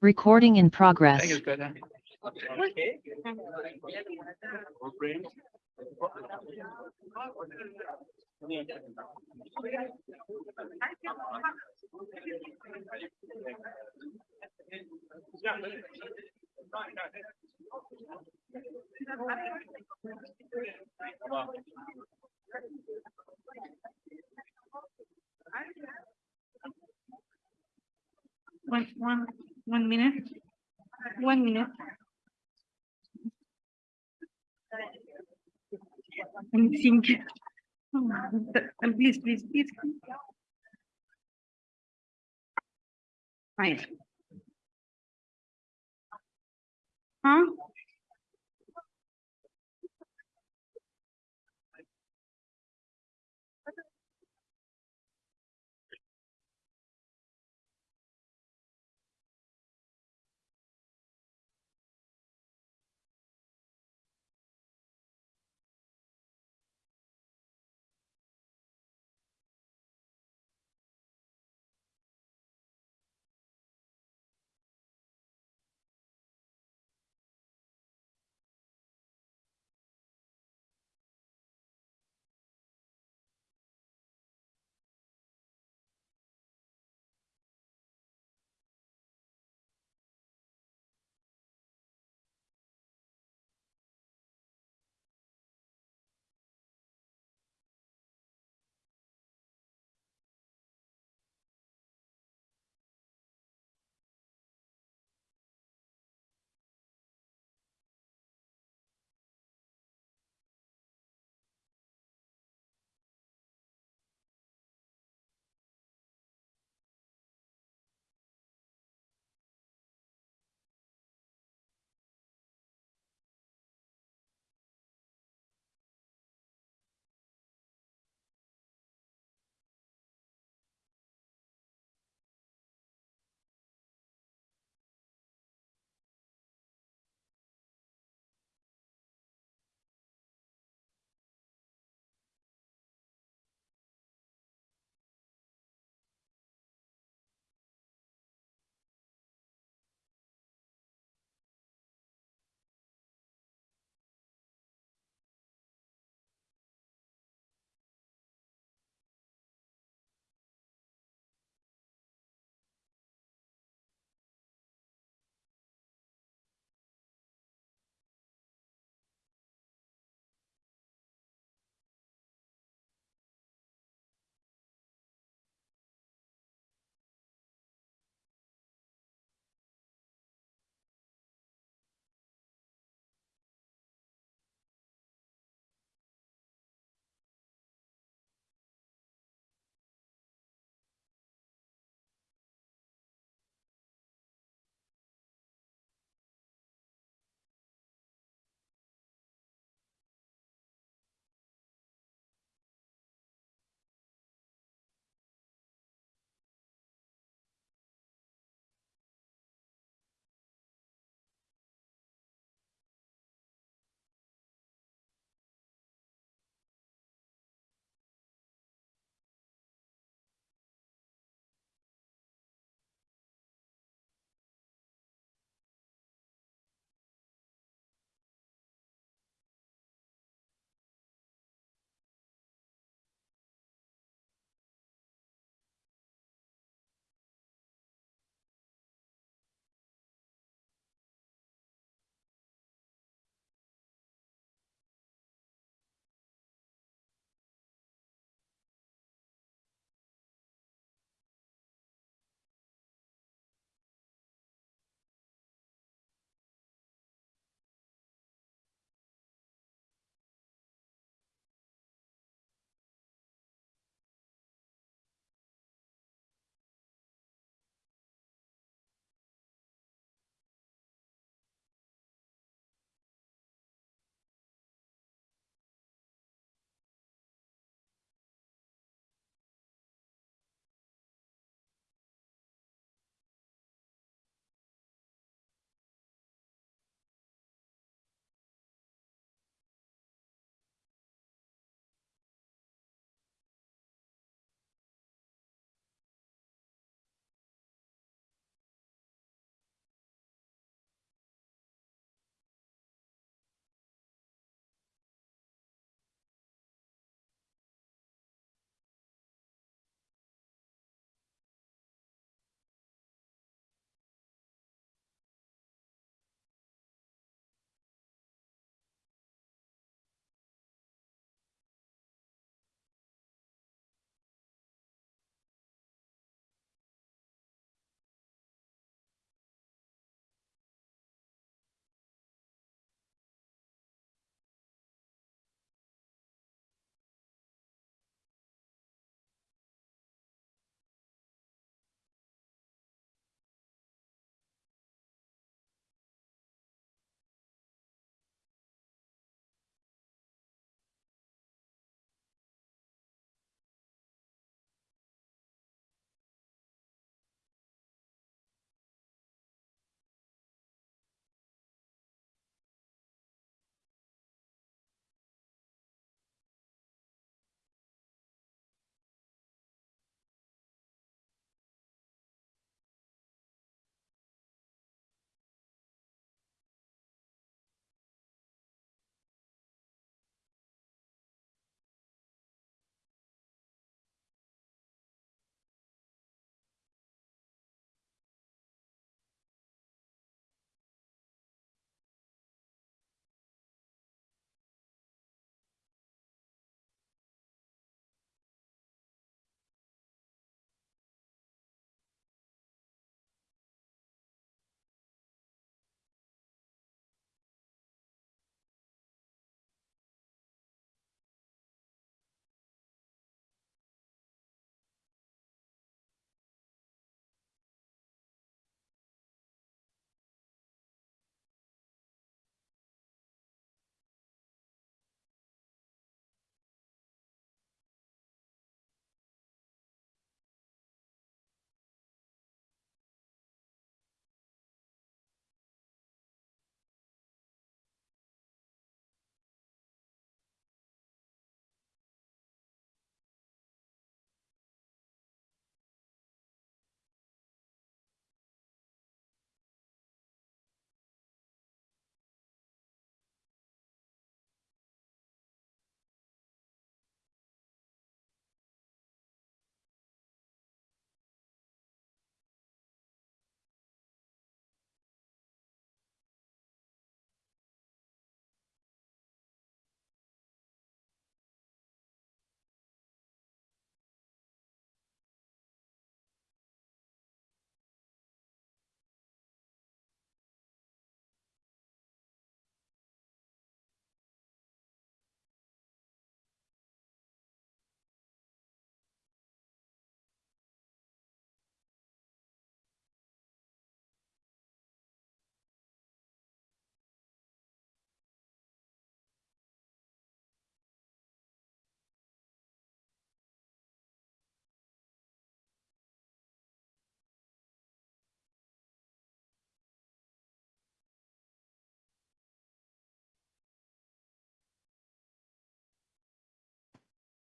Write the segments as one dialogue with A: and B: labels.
A: Recording in progress.
B: Thank you, Greta.
C: One, one, one minute. One minute. And think. And oh, please, please, please. Fine. Huh?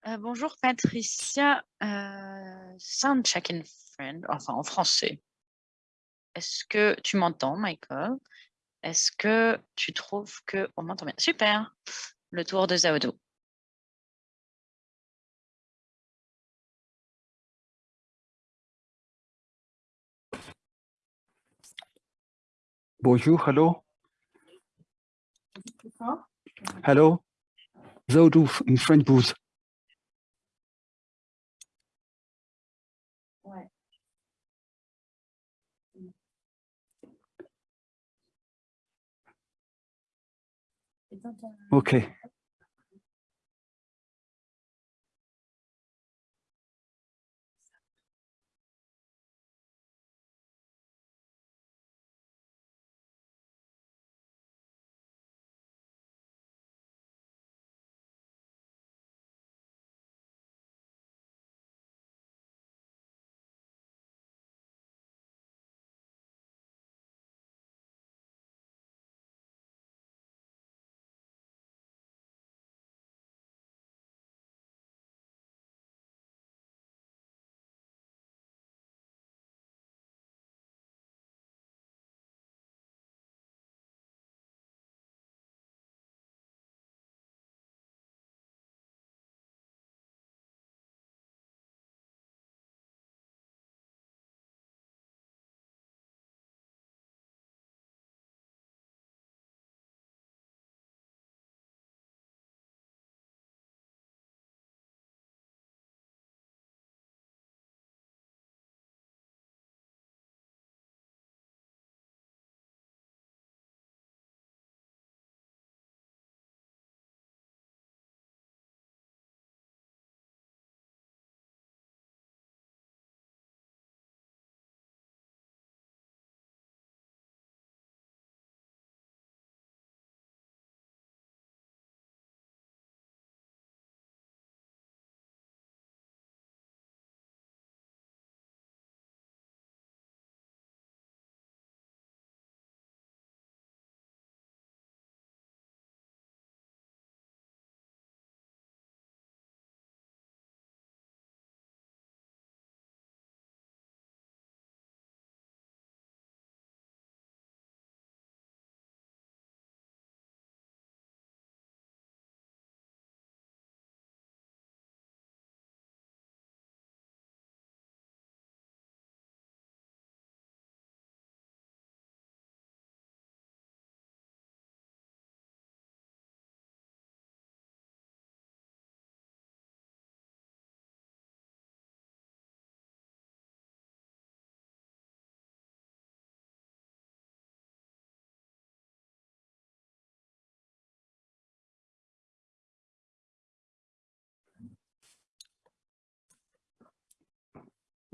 D: Euh, bonjour Patricia, euh, sound check-in friend, enfin en français. Est-ce que tu m'entends, Michael? Est-ce que tu trouves que on m'entend bien? Super. Le tour de Zaodo.
E: Bonjour, hello. Hello. Zaodo in French booth. Okay.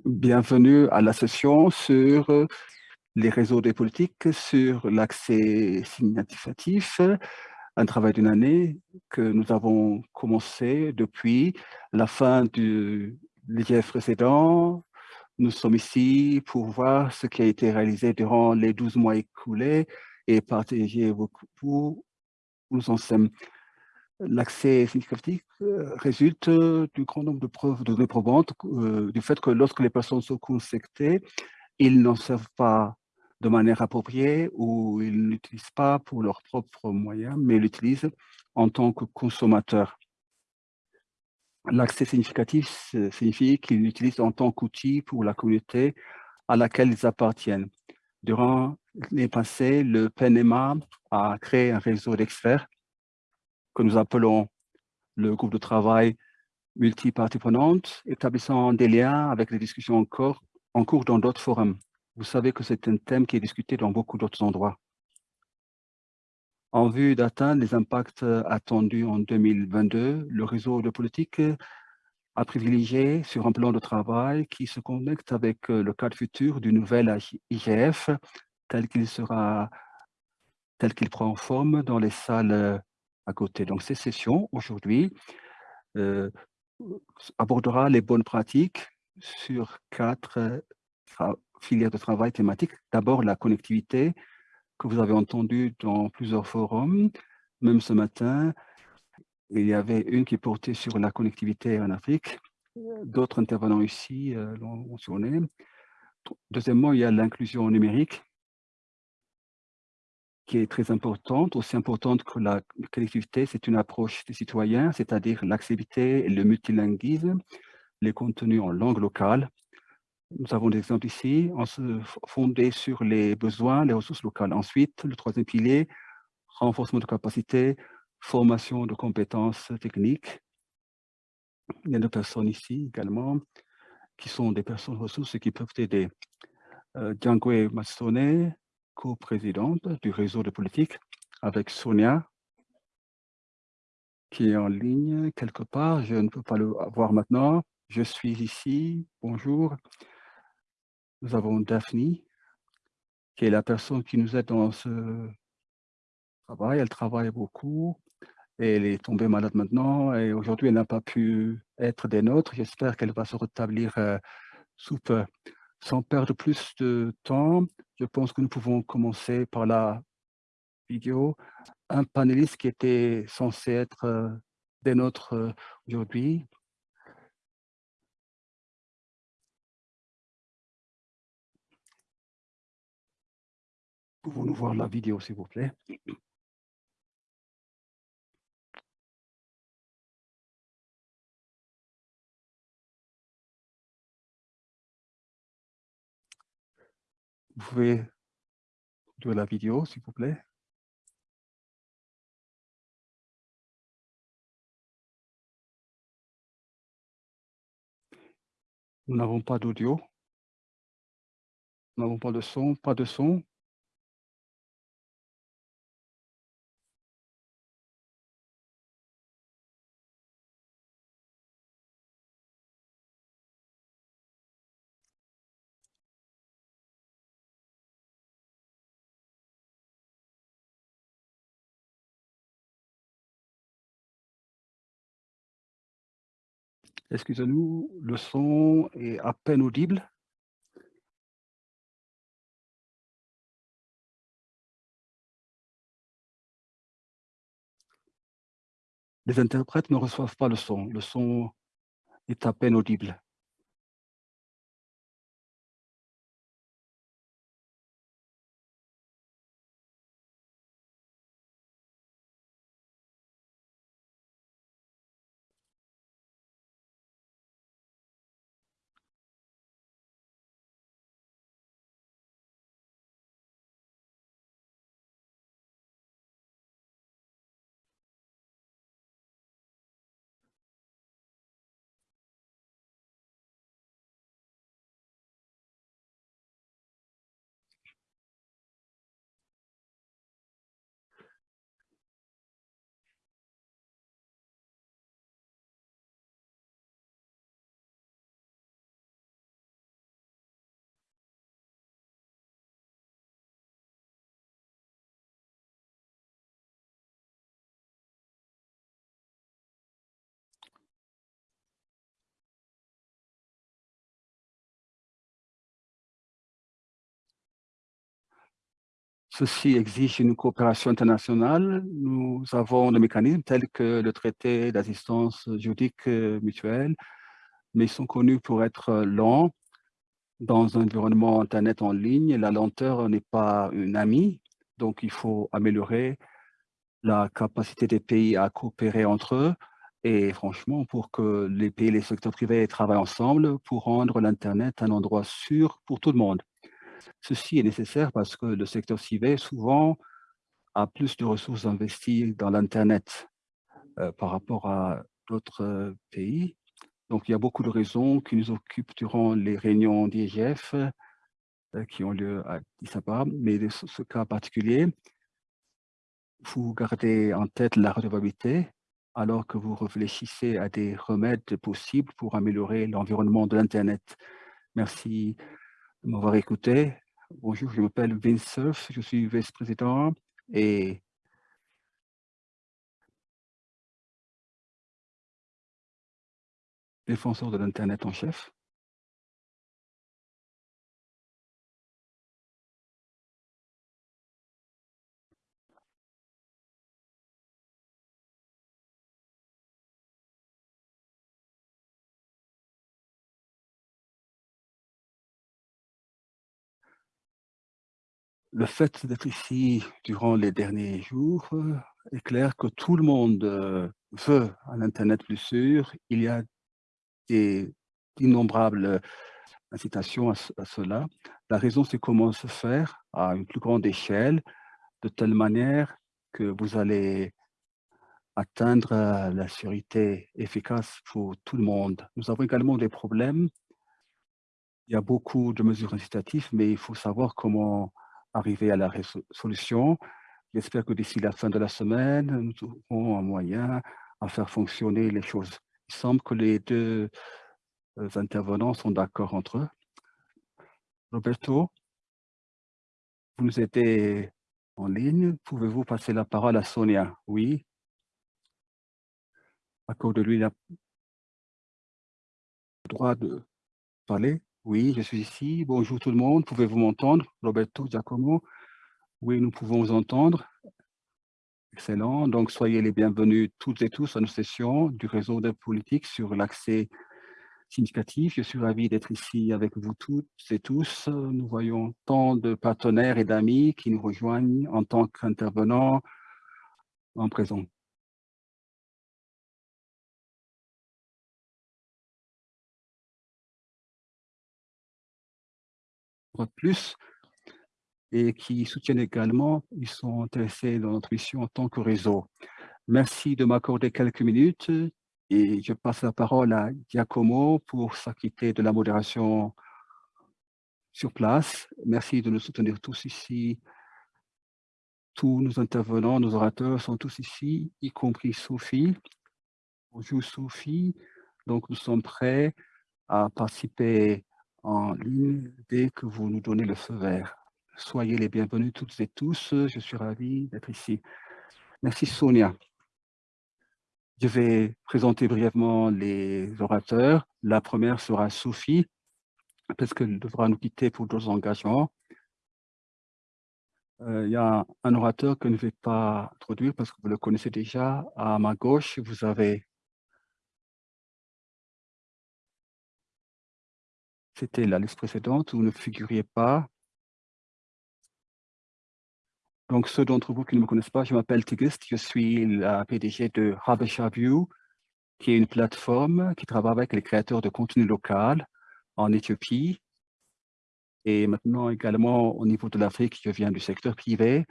E: Bienvenue à la session sur les réseaux des politiques, sur l'accès significatif, un travail d'une année que nous avons commencé depuis la fin du l'IGF précédent. Nous sommes ici pour voir ce qui a été réalisé durant les 12 mois écoulés et partager beaucoup pour nous en sommes L'accès significatif euh, résulte euh, du grand nombre de preuves de données probantes, euh, du fait que lorsque les personnes sont connectées, ils n'en savent pas de manière appropriée ou ils n'utilisent pas pour leurs propres moyens, mais l'utilisent en tant que consommateurs. L'accès significatif signifie qu'ils l'utilisent en tant qu'outil pour la communauté à laquelle ils appartiennent. Durant les passés, le PNMA a créé un réseau d'experts que nous appelons le groupe de travail multipartie prenante, établissant des liens avec les discussions encore en cours dans d'autres forums. Vous savez que c'est un thème qui est discuté dans beaucoup d'autres endroits. En vue d'atteindre les impacts attendus en 2022, le réseau de politique a privilégié sur un plan de travail qui se connecte avec le cadre futur du nouvel IGF tel qu'il sera tel qu'il prend forme dans les salles à côté. Donc, ces sessions, aujourd'hui, euh, abordera les bonnes pratiques sur quatre euh, filières de travail thématiques. D'abord, la connectivité, que vous avez entendu dans plusieurs forums, même ce matin. il y avait une qui portait sur la connectivité en Afrique. D'autres intervenants ici euh, l'ont mentionné. Deuxièmement, il y a l'inclusion numérique qui est très importante, aussi importante que la connectivité, c'est une approche des citoyens, c'est-à-dire l'accessibilité et le multilinguisme, les contenus en langue locale. Nous avons des exemples ici, en se fondé sur les besoins, les ressources locales. Ensuite, le troisième pilier, renforcement de capacité, formation de compétences techniques. Il y a des personnes ici également qui sont des personnes ressources et qui peuvent aider. Euh, Django co-présidente du réseau de politique, avec Sonia, qui est en ligne quelque part. Je ne peux pas le voir maintenant. Je suis ici. Bonjour. Nous avons Daphne, qui est la personne qui nous aide dans ce travail. Elle travaille beaucoup. Et elle est tombée malade maintenant et aujourd'hui, elle n'a pas pu être des nôtres. J'espère qu'elle va se rétablir euh, sous peu. Sans perdre plus de temps, je pense que nous pouvons commencer par la vidéo. Un panéliste qui était censé être euh, des nôtres euh, aujourd'hui. Pouvons-nous voir la vidéo, s'il vous plaît? Vous pouvez de la vidéo, s'il vous plaît. Nous n'avons pas d'audio. Nous n'avons pas de son, pas de son. Excusez-nous, le son est à peine audible? Les interprètes ne reçoivent pas le son. Le son est à peine audible. Ceci exige une coopération internationale. Nous avons des mécanismes tels que le traité d'assistance juridique mutuelle, mais ils sont connus pour être lents. Dans un environnement Internet en ligne, la lenteur n'est pas une amie, donc il faut améliorer la capacité des pays à coopérer entre eux et franchement, pour que les pays et les secteurs privés travaillent ensemble pour rendre l'Internet un endroit sûr pour tout le monde. Ceci est nécessaire parce que le secteur civil, souvent, a plus de ressources investies dans l'Internet euh, par rapport à d'autres euh, pays. Donc, il y a beaucoup de raisons qui nous occupent durant les réunions d'IGF euh, qui ont lieu à Disaba. Mais dans ce cas particulier, vous gardez en tête la redevabilité alors que vous réfléchissez à des remèdes possibles pour améliorer l'environnement de l'Internet. Merci de m'avoir écouté. Bonjour, je m'appelle Vince je suis vice-président et défenseur de l'Internet en chef. Le fait d'être ici durant les derniers jours euh, est clair que tout le monde euh, veut un Internet plus sûr. Il y a des innombrables incitations à, à cela. La raison, c'est comment se faire à une plus grande échelle, de telle manière que vous allez atteindre euh, la sécurité efficace pour tout le monde. Nous avons également des problèmes. Il y a beaucoup de mesures incitatives, mais il faut savoir comment arriver à la solution. J'espère que d'ici la fin de la semaine, nous aurons un moyen à faire fonctionner les choses. Il semble que les deux euh, intervenants sont d'accord entre eux. Roberto, vous nous aidez en ligne. Pouvez-vous passer la parole à Sonia? Oui. Accorde-lui le droit de parler. Oui, je suis ici. Bonjour tout le monde. Pouvez-vous m'entendre? Roberto, Giacomo Oui, nous pouvons vous entendre. Excellent. Donc, soyez les bienvenus toutes et tous à nos sessions du réseau de politique sur l'accès significatif. Je suis ravi d'être ici avec vous toutes et tous. Nous voyons tant de partenaires et d'amis qui nous rejoignent en tant qu'intervenants en présent. Plus et qui soutiennent également, ils sont intéressés dans notre mission en tant que réseau. Merci de m'accorder quelques minutes et je passe la parole à Giacomo pour s'acquitter de la modération sur place. Merci de nous soutenir tous ici. Tous nos intervenants, nos orateurs sont tous ici, y compris Sophie. Bonjour Sophie. Donc nous sommes prêts à participer en ligne dès que vous nous donnez le feu vert. Soyez les bienvenus toutes et tous. Je suis ravi d'être ici. Merci Sonia. Je vais présenter brièvement les orateurs. La première sera Sophie, parce qu'elle devra nous quitter pour d'autres engagements. Euh, il y a un orateur que je ne vais pas introduire parce que vous le connaissez déjà. À ma gauche, vous avez C'était la liste précédente, vous ne figuriez pas. Donc, ceux d'entre vous qui ne me connaissent pas, je m'appelle Tigist, je suis la PDG de Habesha View, qui est une plateforme qui travaille avec les créateurs de contenu local en Éthiopie. Et maintenant également au niveau de l'Afrique, je viens du secteur privé.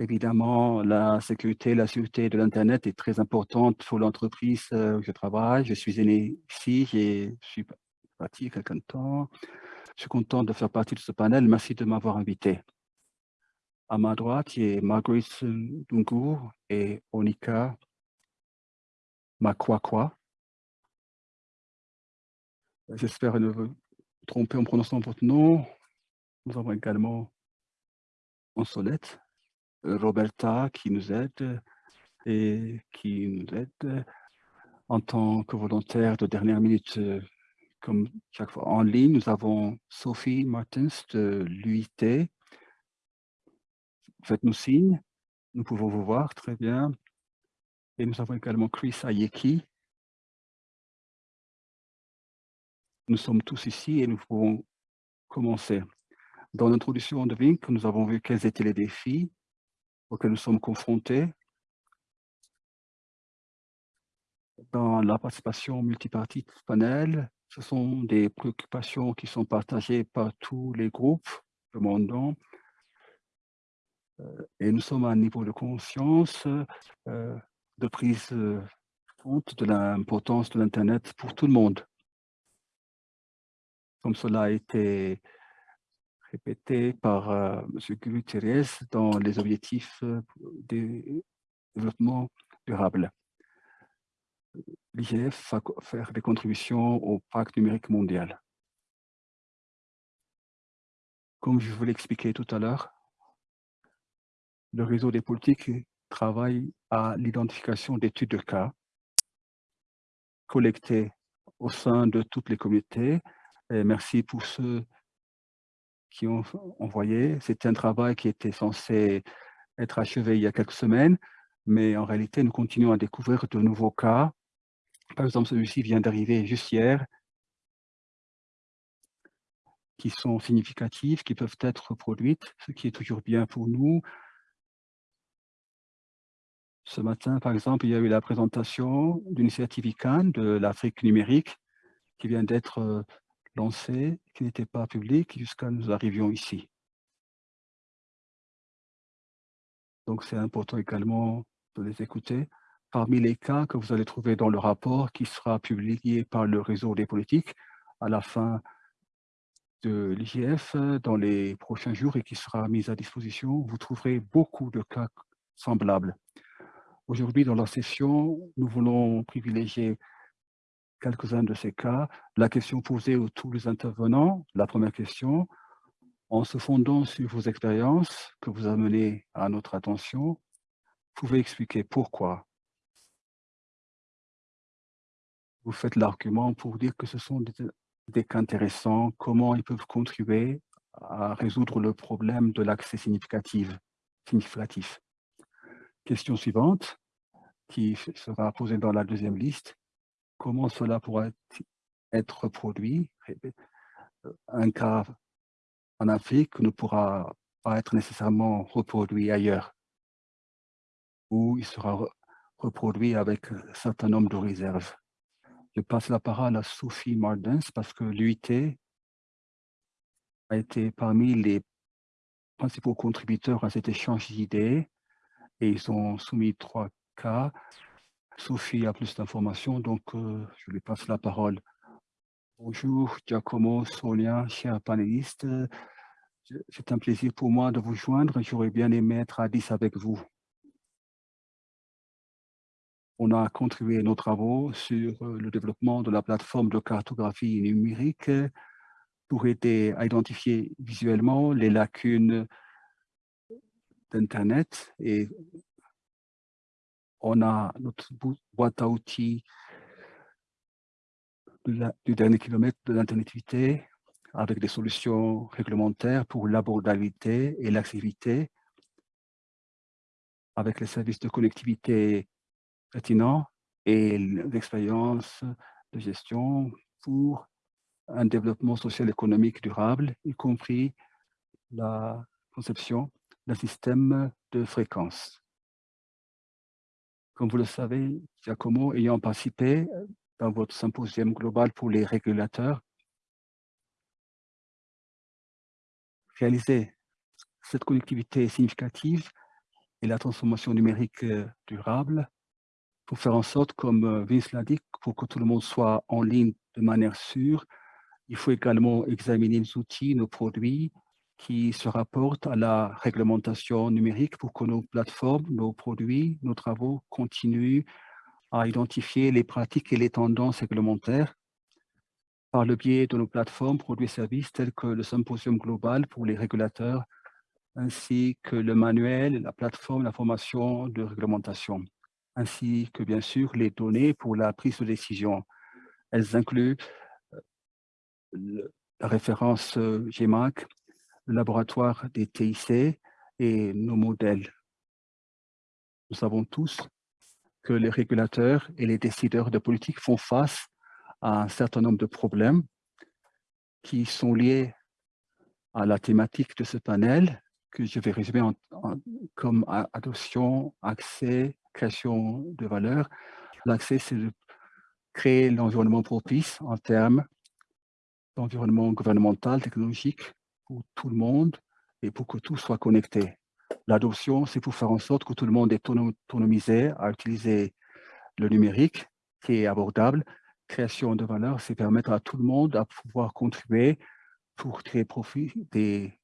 E: Évidemment, la sécurité, la sûreté de l'Internet est très importante pour l'entreprise euh, où je travaille. Je suis né ici, je suis parti quelqu'un temps. Je suis content de faire partie de ce panel. Merci de m'avoir invité. À ma droite, il y a Marguerite Dungu et Onika Makwakwa. J'espère ne tromper en prononçant votre nom. Nous avons également en solette Roberta qui nous aide et qui nous aide en tant que volontaire de dernière minute comme chaque fois en ligne, nous avons Sophie Martins de l'UIT. Faites-nous signe, nous pouvons vous voir très bien. Et nous avons également Chris Ayeki. Nous sommes tous ici et nous pouvons commencer. Dans l'introduction de Vink, nous avons vu quels étaient les défis auxquels nous sommes confrontés dans la participation multipartite panel, ce sont des préoccupations qui sont partagées par tous les groupes demandant euh, et nous sommes à un niveau de conscience euh, de prise euh, compte de l'importance de l'Internet pour tout le monde. Comme cela a été répété par M. Guterres dans les objectifs du développement durable l'IGF va faire des contributions au pacte numérique mondial. Comme je vous l'ai expliqué tout à l'heure, le réseau des politiques travaille à l'identification d'études de cas collectées au sein de toutes les communautés. Merci pour ceux qui ont envoyé. C'était un travail qui était censé être achevé il y a quelques semaines, mais en réalité, nous continuons à découvrir de nouveaux cas par exemple, celui-ci vient d'arriver juste hier, qui sont significatives, qui peuvent être reproduites, ce qui est toujours bien pour nous. Ce matin, par exemple, il y a eu la présentation d'initiative ICANN de l'Afrique numérique qui vient d'être euh, lancée, qui n'était pas publique jusqu'à nous arrivions ici. Donc, c'est important également de les écouter. Parmi les cas que vous allez trouver dans le rapport qui sera publié par le réseau des politiques à la fin de l'IGF dans les prochains jours et qui sera mis à disposition, vous trouverez beaucoup de cas semblables. Aujourd'hui, dans la session, nous voulons privilégier quelques-uns de ces cas. La question posée aux tous les intervenants, la première question, en se fondant sur vos expériences que vous amenez à notre attention, vous pouvez expliquer pourquoi vous faites l'argument pour dire que ce sont des, cas intéressants, comment ils peuvent contribuer à résoudre le problème de l'accès significatif. Question suivante, qui sera posée dans la deuxième liste. Comment cela pourrait être produit? Un cas en Afrique ne pourra pas être nécessairement reproduit ailleurs, ou il sera reproduit avec un certain nombre de réserves. Je passe la parole à Sophie Mardens parce que l'UIT a été parmi les principaux contributeurs à cet échange d'idées et ils ont soumis trois cas. Sophie a plus d'informations, donc euh, je lui passe la parole. Bonjour Giacomo, Sonia, chers panélistes. C'est un plaisir pour moi de vous joindre. J'aurais bien aimé être à 10 avec vous. On a contribué nos travaux sur euh, le développement de la plateforme de cartographie numérique pour aider à identifier visuellement les lacunes d'Internet et on a notre boîte à outils du dernier kilomètre de l'internetité avec des solutions réglementaires pour l'abordabilité et l'accessibilité, avec les services de connectivité et l'expérience de gestion pour un développement social économique durable, y compris la conception d'un système de fréquence. Comme vous le savez, Giacomo, ayant participé dans votre symposium global pour les régulateurs, réaliser cette connectivité significative et la transformation numérique durable pour faire en sorte, comme euh, Vince l'a dit, pour que tout le monde soit en ligne de manière sûre, il faut également examiner nos outils, nos produits qui se rapportent à la réglementation numérique pour que nos plateformes, nos produits, nos travaux continuent à identifier les pratiques et les tendances réglementaires. Par le biais de nos plateformes, produits et services tels que le symposium global pour les régulateurs, ainsi que le manuel, la plateforme d'information de réglementation, ainsi que bien sûr les données pour la prise de décision. Elles incluent euh, la référence euh, GMAC, le laboratoire des TIC et nos modèles. Nous savons tous que les régulateurs et les décideurs de politique font face à un certain nombre de problèmes qui sont liés à la thématique de ce panel, que je vais résumer comme adoption, accès, création de valeur. L'accès, c'est de créer l'environnement propice en termes d'environnement gouvernemental, technologique, pour tout le monde et pour que tout soit connecté. L'adoption, c'est pour faire en sorte que tout le monde est autonomisé à utiliser le numérique qui est abordable création de valeur, c'est permettre à tout le monde à pouvoir contribuer pour tirer profit des,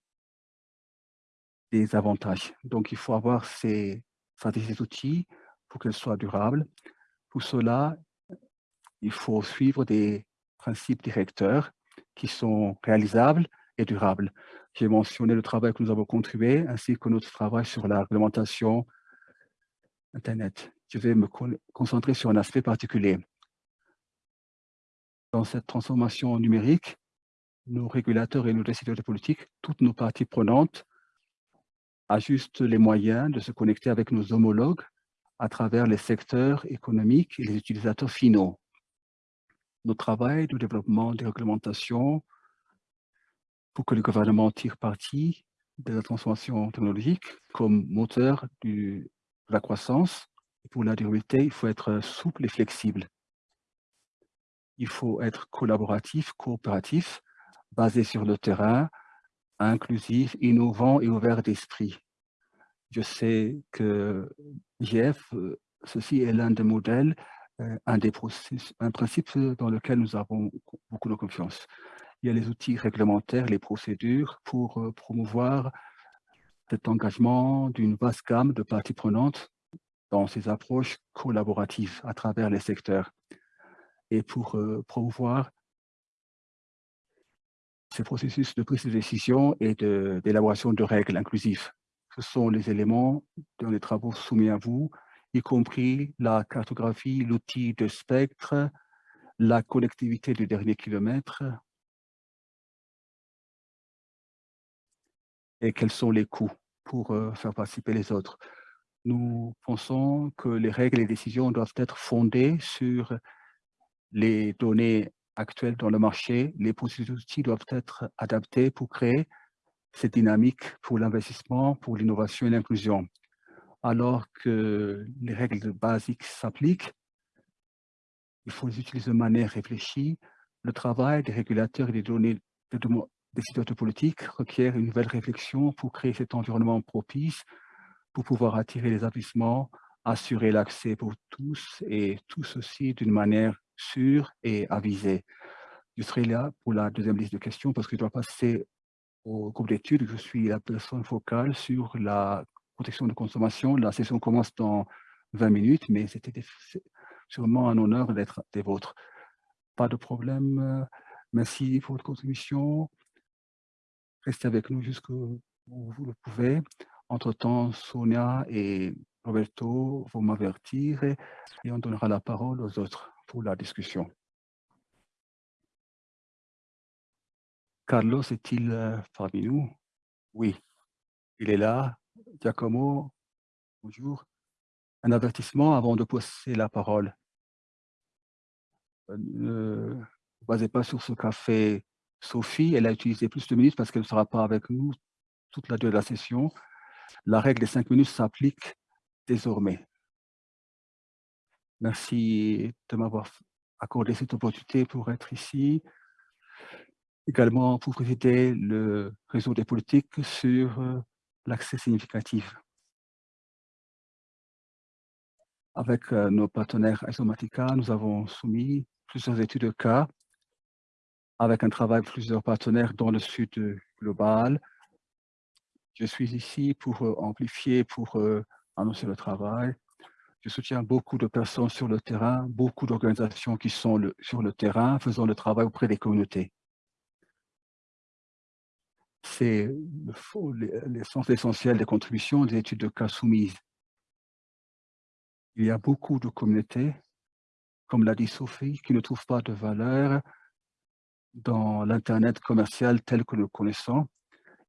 E: des avantages. Donc, il faut avoir ces stratégies outils pour qu'elles soient durables. Pour cela, il faut suivre des principes directeurs qui sont réalisables et durables. J'ai mentionné le travail que nous avons contribué, ainsi que notre travail sur la réglementation Internet. Je vais me concentrer sur un aspect particulier dans cette transformation numérique, nos régulateurs et nos décideurs de politique, toutes nos parties prenantes, ajustent les moyens de se connecter avec nos homologues à travers les secteurs économiques et les utilisateurs finaux. Notre travail de développement des réglementations pour que le gouvernement tire parti de la transformation technologique comme moteur de la croissance. Pour la durabilité, il faut être souple et flexible. Il faut être collaboratif, coopératif, basé sur le terrain, inclusif, innovant et ouvert d'esprit. Je sais que Jeff, ceci est l'un des modèles, euh, un des processus, un principe dans lequel nous avons beaucoup de confiance. Il y a les outils réglementaires, les procédures pour euh, promouvoir cet engagement d'une vaste gamme de parties prenantes dans ces approches collaboratives à travers les secteurs et pour euh, promouvoir ces processus de prise de décision et d'élaboration de, règles inclusives. Ce sont les éléments dans les travaux soumis à vous, y compris la cartographie, l'outil de spectre, la connectivité du dernier kilomètre, et quels sont les coûts pour euh, faire participer les autres? Nous pensons que les règles et décisions doivent être fondées sur les données actuelles dans le marché. Les processus doivent être adaptés pour créer cette dynamique pour l'investissement, pour l'innovation et l'inclusion. Alors que les règles basiques s'appliquent, il faut les utiliser de manière réfléchie. Le travail des régulateurs et des données de, décideurs de politique requiert une nouvelle réflexion pour créer cet environnement propice pour pouvoir attirer les investissements, assurer l'accès pour tous et tout ceci d'une manière sûre et avisée. Je serai là pour la deuxième liste de questions parce que je dois passer au groupe d'études. Je suis la personne focale sur la protection de consommation. La session commence dans 20 minutes, mais c'était sûrement un honneur d'être des vôtres. Pas de problème. Merci pour votre contribution. Restez avec nous jusqu'où vous le pouvez. Entre-temps, Sonia et Roberto vont m'avertir et on donnera la parole aux autres pour la discussion. Carlos est-il euh, parmi nous? Oui, il est là. Giacomo, bonjour. Un avertissement avant de poser la parole. Ne vous basez pas sur ce café Sophie, elle a utilisé plus de minutes parce qu'elle ne sera pas avec nous toute la durée de la session. La règle des cinq minutes s'applique désormais. Merci de m'avoir accordé cette opportunité pour être ici. Également pour présider le réseau des politiques sur euh, l'accès significatif. Avec euh, nos partenaires Isomatica, nous avons soumis plusieurs études de cas avec un travail de plusieurs partenaires dans le sud global. Je suis ici pour euh, amplifier, pour euh, annoncer le travail. Je soutiens beaucoup de personnes sur le terrain, beaucoup d'organisations qui sont sur le terrain, faisant le travail auprès des communautés. C'est l'essence essentielle des contributions des études de cas soumises. Il y a beaucoup de communautés, comme l'a dit Sophie, qui ne trouvent pas de valeur dans l'Internet commercial tel que nous le connaissons,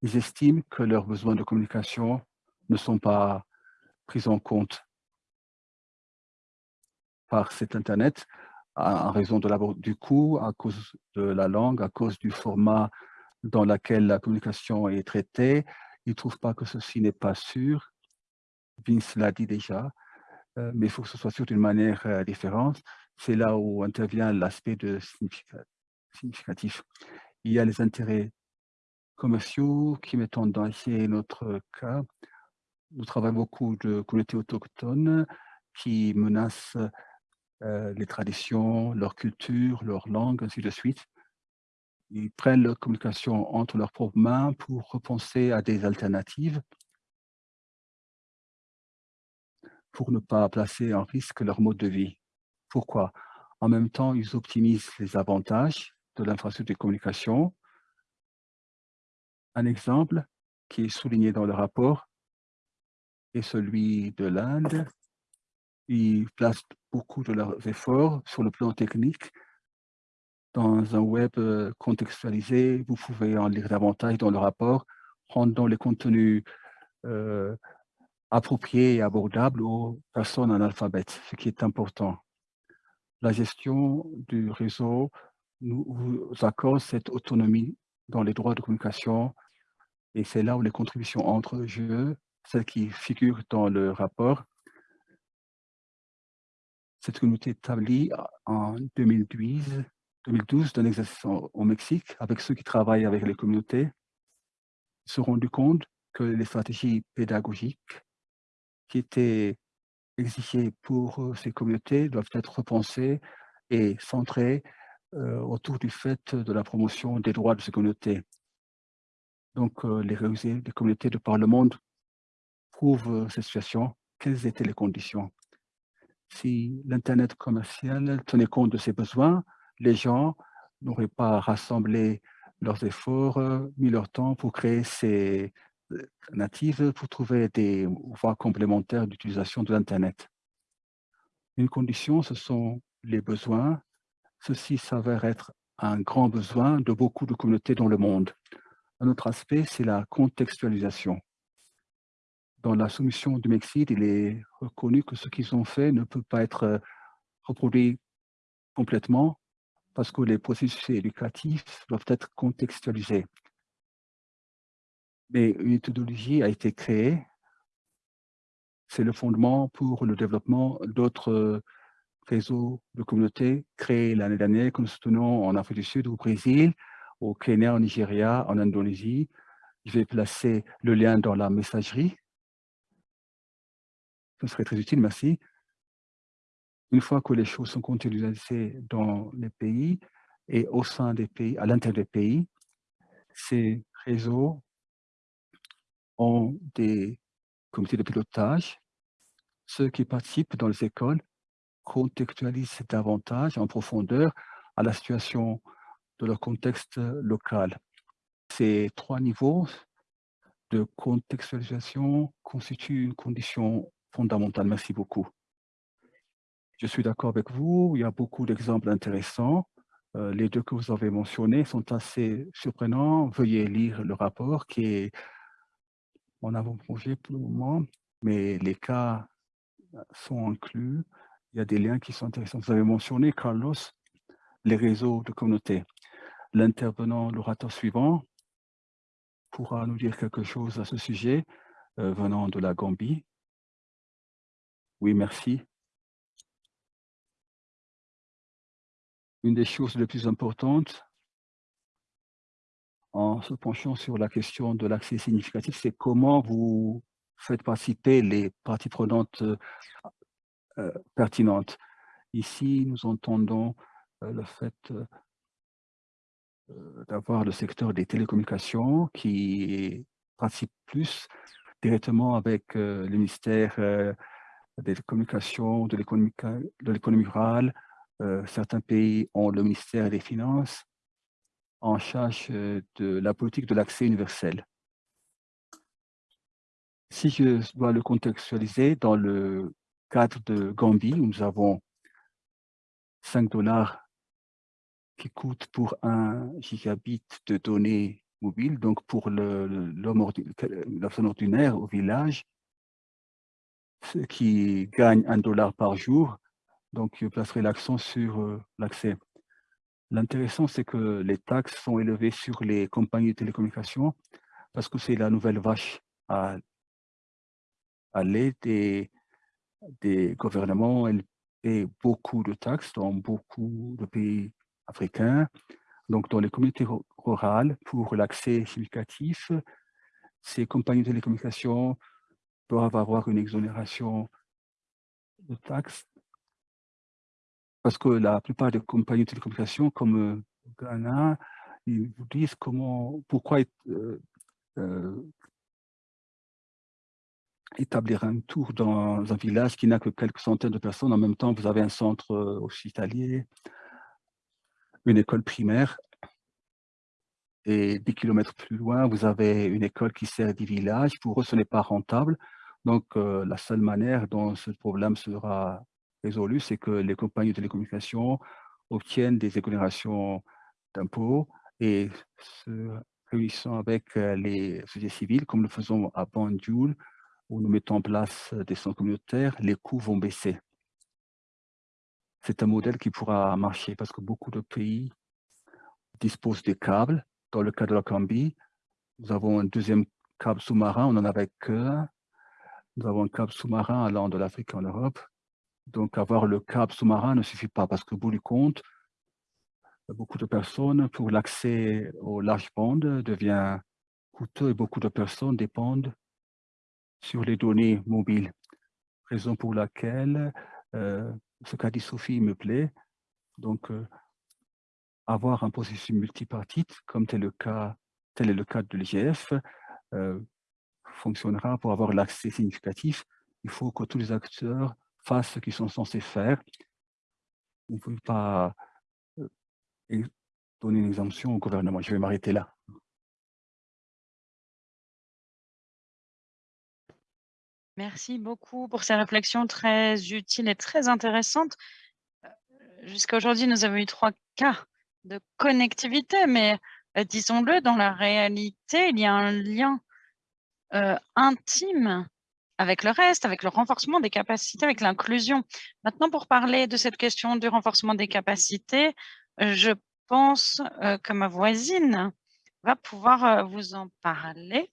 E: ils estiment que leurs besoins de communication ne sont pas pris en compte par cet Internet en raison de du coût, à cause de la langue, à cause du format dans lequel la communication est traitée. Ils ne trouvent pas que ceci n'est pas sûr. Vince l'a dit déjà, euh, mais il faut que ce soit sûr d'une manière euh, différente. C'est là où intervient l'aspect de significat significatif. Il y a les intérêts commerciaux qui mettent en danger notre cas. Nous travaillons beaucoup de communautés autochtones qui menacent euh, les traditions, leur culture, leur langue, ainsi de suite. Ils prennent leur communication entre leurs propres mains pour repenser à des alternatives pour ne pas placer en risque leur mode de vie. Pourquoi? En même temps, ils optimisent les avantages de l'infrastructure de communication. Un exemple qui est souligné dans le rapport est celui de l'Inde. Ils placent beaucoup de leurs efforts sur le plan technique dans un web euh, contextualisé. Vous pouvez en lire davantage dans le rapport, rendant les contenus euh, appropriés et abordables aux personnes analphabètes, ce qui est important. La gestion du réseau nous accorde cette autonomie dans les droits de communication et c'est là où les contributions entrent en jeu, celles qui figurent dans le rapport. Cette communauté établie en 2012, 2012 d'un exercice au Mexique avec ceux qui travaillent avec les communautés se sont rendus compte que les stratégies pédagogiques qui étaient exigées pour euh, ces communautés doivent être repensées et centrées euh, autour du fait de la promotion des droits de ces communautés. Donc, euh, les, les communautés de par le monde prouvent cette situation. Quelles étaient les conditions? Si l'Internet commercial tenait compte de ces besoins, les gens n'auraient pas rassemblé leurs efforts, mis leur temps pour créer ces natives, pour trouver des voies complémentaires d'utilisation de l'Internet. Une condition, ce sont les besoins. Ceci s'avère être un grand besoin de beaucoup de communautés dans le monde. Un autre aspect, c'est la contextualisation. Dans la soumission du Mexique, il est reconnu que ce qu'ils ont fait ne peut pas être reproduit complètement parce que les processus éducatifs doivent être contextualisés. Mais une méthodologie a été créée. C'est le fondement pour le développement d'autres réseaux de communautés créés l'année dernière que nous soutenons en Afrique du Sud, au Brésil, au Kenya, au Nigeria, en Indonésie. Je vais placer le lien dans la messagerie. Ce serait très utile, merci. Une fois que les choses sont contextualisées dans les pays et au sein des pays, à l'intérieur des pays, ces réseaux ont des comités de pilotage. Ceux qui participent dans les écoles contextualisent davantage en profondeur à la situation de leur contexte local. Ces trois niveaux de contextualisation constituent une condition fondamentale. Merci beaucoup. Je suis d'accord avec vous, il y a beaucoup d'exemples intéressants. Euh, les deux que vous avez mentionnés sont assez surprenants. Veuillez lire le rapport qui est en avant-projet pour le moment, mais les cas sont inclus. Il y a des liens qui sont intéressants. Vous avez mentionné, Carlos, les réseaux de communauté. L'intervenant, l'orateur suivant, pourra nous dire quelque chose à ce sujet euh, venant de la Gambie. Oui, merci. une des choses les plus importantes en se penchant sur la question de l'accès significatif, c'est comment vous faites participer les parties prenantes euh, euh, pertinentes. Ici, nous entendons euh, le fait d'avoir le secteur des télécommunications qui participe plus directement avec le ministère des communications, de l'économie rurale, euh, certains pays ont le ministère des Finances en charge euh, de la politique de l'accès universel. Si je dois le contextualiser dans le cadre de Gambie, nous avons 5 dollars qui coûtent pour un gigabit de données mobiles, donc pour l'homme la personne ordinaire au village, qui gagne un dollar par jour, donc, je placerai l'accent sur euh, l'accès. L'intéressant, c'est que les taxes sont élevées sur les compagnies de télécommunications parce que c'est la nouvelle vache à, à l'aide des, des gouvernements. Elles paient beaucoup de taxes dans beaucoup de pays africains. Donc, dans les communautés rurales, pour l'accès significatif, ces compagnies de télécommunications doivent avoir une exonération de taxes? Parce que la plupart des compagnies de télécommunications comme euh, Ghana, ils vous disent comment, pourquoi euh, euh, établir un tour dans un village qui n'a que quelques centaines de personnes. En même temps, vous avez un centre hospitalier, une école primaire, et 10 kilomètres plus loin, vous avez une école qui sert des villages. Pour eux, ce n'est pas rentable. Donc, la seule manière dont ce problème sera résolu, c'est que les compagnies de télécommunications obtiennent des exonérations d'impôts et se réunissant avec euh, les sociétés civiles, comme nous faisons à Banjul, où nous mettons en place des centres communautaires, les coûts vont baisser. C'est un modèle qui pourra marcher parce que beaucoup de pays disposent des câbles. Dans le cas de la Cambie, nous avons un deuxième câble sous-marin, on en avait que Nous avons un câble sous-marin allant de l'Afrique en Europe. Donc, avoir le câble sous-marin ne suffit pas parce que, bout du compte, beaucoup de personnes, pour l'accès au large bande, devient coûteux et beaucoup de personnes dépendent sur les données mobiles. Raison pour laquelle euh, ce qu'a dit Sophie me plaît. Donc, euh, avoir un processus multipartite, comme tel, le cas, tel est le cas de l'IGF, euh, fonctionnera pour avoir l'accès significatif. Il faut que tous les acteurs fassent ce qu'ils sont censés faire. On ne peut pas donner une exemption au gouvernement. Je vais m'arrêter là.
D: Merci beaucoup pour ces réflexions très utiles et très intéressantes. Euh, jusqu'à aujourd'hui, nous avons eu trois cas de connectivité, mais euh, disons-le, dans la réalité, il y a un lien euh, intime avec le reste, avec le renforcement des capacités, avec l'inclusion. Maintenant, pour parler de cette question du renforcement des capacités, je pense que ma voisine va pouvoir vous en parler.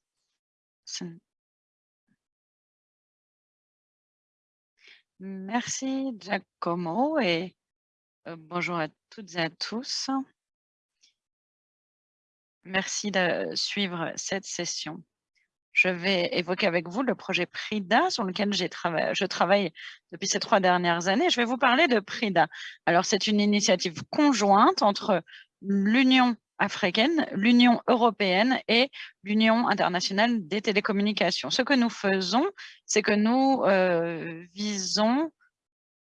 D: Merci Giacomo et bonjour à toutes et à tous. Merci de suivre cette session. Je vais évoquer avec vous le projet PRIDA sur lequel je travaille depuis ces trois dernières années. Je vais vous parler de PRIDA. Alors, c'est une initiative conjointe entre l'Union africaine, l'Union européenne et l'Union internationale des télécommunications. Ce que nous faisons, c'est que nous euh, visons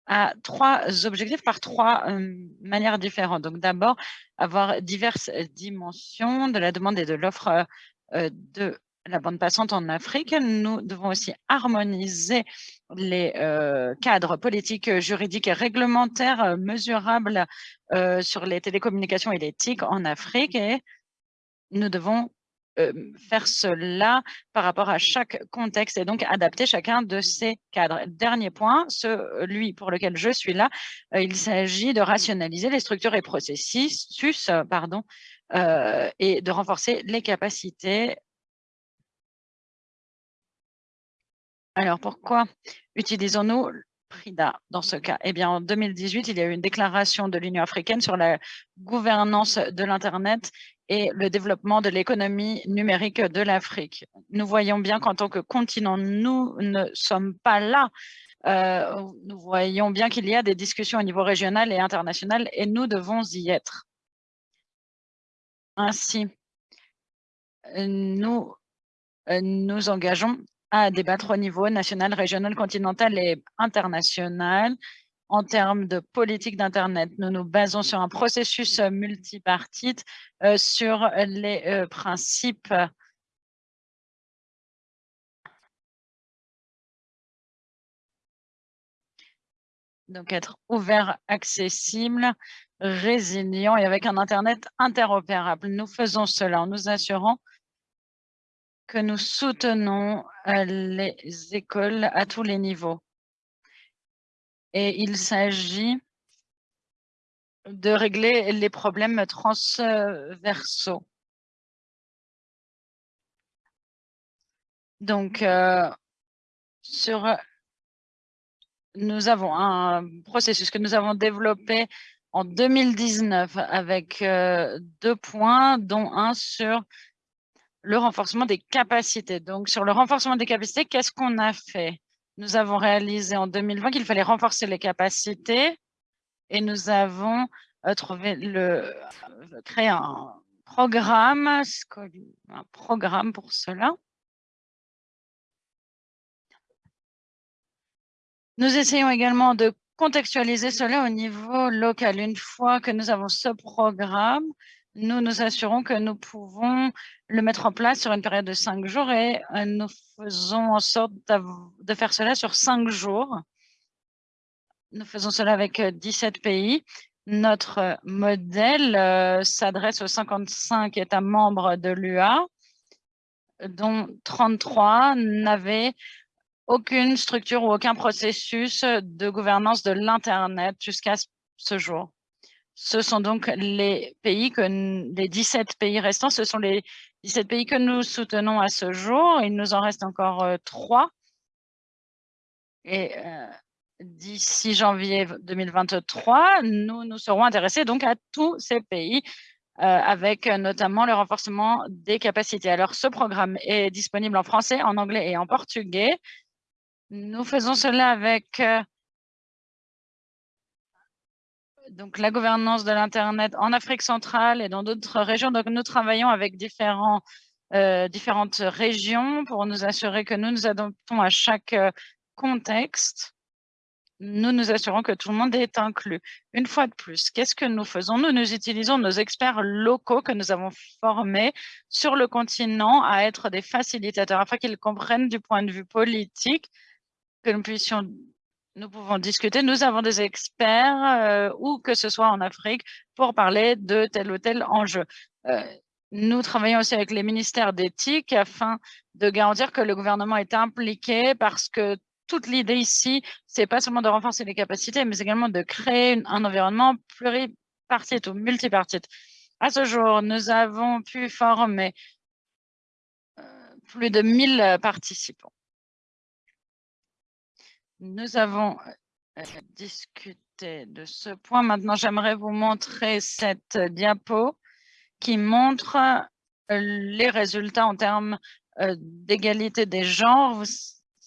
D: à trois objectifs par trois euh, manières différentes. Donc d'abord, avoir diverses dimensions de la demande et de l'offre euh, de la bande passante en Afrique. Nous devons aussi harmoniser les euh, cadres politiques, juridiques et réglementaires euh, mesurables euh, sur les télécommunications et l'éthique en Afrique et nous devons faire cela par rapport à chaque contexte et donc adapter chacun de ces cadres. Dernier point, celui pour lequel je suis là, il s'agit de rationaliser les structures et processus pardon, et de renforcer les capacités Alors, pourquoi utilisons-nous PRIDA dans ce cas? Eh bien, en 2018, il y a eu une déclaration de l'Union africaine sur la gouvernance de l'Internet et le développement de l'économie numérique de l'Afrique. Nous voyons bien qu'en tant que continent, nous ne sommes pas là. Euh, nous voyons bien qu'il y a des discussions au niveau régional et international et nous devons y être. Ainsi, nous euh, nous engageons à débattre au niveau national, régional, continental et international. En termes de politique d'Internet, nous nous basons sur un processus multipartite euh, sur les euh, principes donc être ouvert, accessible, résilient et avec un Internet interopérable. Nous faisons cela en nous assurant que nous soutenons euh, les écoles à tous les niveaux. Et il s'agit de régler les problèmes transversaux. Donc, euh, sur, nous avons un processus que nous avons développé en 2019 avec euh, deux points, dont un sur le renforcement des capacités. Donc, sur le renforcement des capacités, qu'est-ce qu'on a fait? Nous avons réalisé en 2020 qu'il fallait renforcer les capacités et nous avons euh, trouvé le, euh, créé un programme, un programme pour cela. Nous essayons également de contextualiser cela au niveau local. Une fois que nous avons ce programme, nous nous assurons que nous pouvons le mettre en place sur une période de cinq jours et euh, nous faisons en sorte de faire cela sur cinq jours. Nous faisons cela avec 17 euh, pays. Notre euh, modèle s'adresse aux 55 États membres de l'UA, dont 33 n'avaient aucune structure ou aucun processus de gouvernance de l'Internet jusqu'à ce jour. Ce sont donc les pays que les 17 pays restants, ce sont les 17 pays que nous soutenons à ce jour. Il nous en reste encore trois. Et d'ici janvier 2023, nous nous serons intéressés donc à tous ces pays avec notamment le renforcement des capacités. Alors, ce programme est disponible en français, en anglais et en portugais. Nous faisons cela avec donc la gouvernance de l'Internet en Afrique centrale et dans d'autres régions. Donc, nous travaillons avec différents, différentes régions pour nous assurer que nous nous adaptons à chaque contexte nous nous assurons que tout le monde est inclus. Une fois de plus, qu'est-ce que nous faisons? Nous, nous utilisons nos experts locaux que nous avons formés sur le continent à être des facilitateurs afin qu'ils comprennent du point de vue politique que nous puissions nous pouvons discuter. Nous avons des experts, euh, ou que ce soit en Afrique, pour parler de tel ou tel enjeu. Euh, nous travaillons aussi avec les ministères d'éthique afin de garantir que le gouvernement est impliqué parce que toute l'idée ici, c'est pas seulement de renforcer les capacités, mais également de créer un environnement pluripartite ou multipartite. À ce jour, nous avons pu former euh, plus de 1000 participants. Nous avons euh, discuté de ce point. Maintenant, j'aimerais vous montrer cette diapo qui montre euh, les résultats en termes d'égalité des genres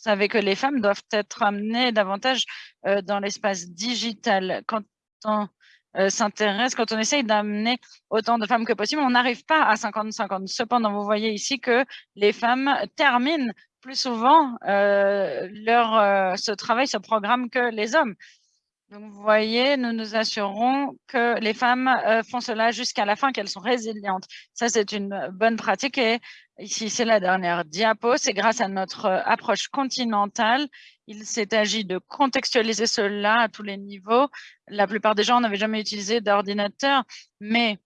D: savez que les femmes doivent être amenées davantage euh, dans l'espace digital. Quand on euh, s'intéresse, quand on essaye d'amener autant de femmes que possible, on n'arrive pas à 50-50. Cependant, vous voyez ici que les femmes terminent plus souvent euh, leur, ce travail, ce programme que les hommes. Donc, vous voyez, nous nous assurons que les femmes font cela jusqu'à la fin, qu'elles sont résilientes. Ça, c'est une bonne pratique et Ici, c'est la dernière diapo. C'est grâce à notre euh, approche continentale. Il s'est agi de contextualiser cela à tous les niveaux. La plupart des gens n'avaient jamais utilisé d'ordinateur, mais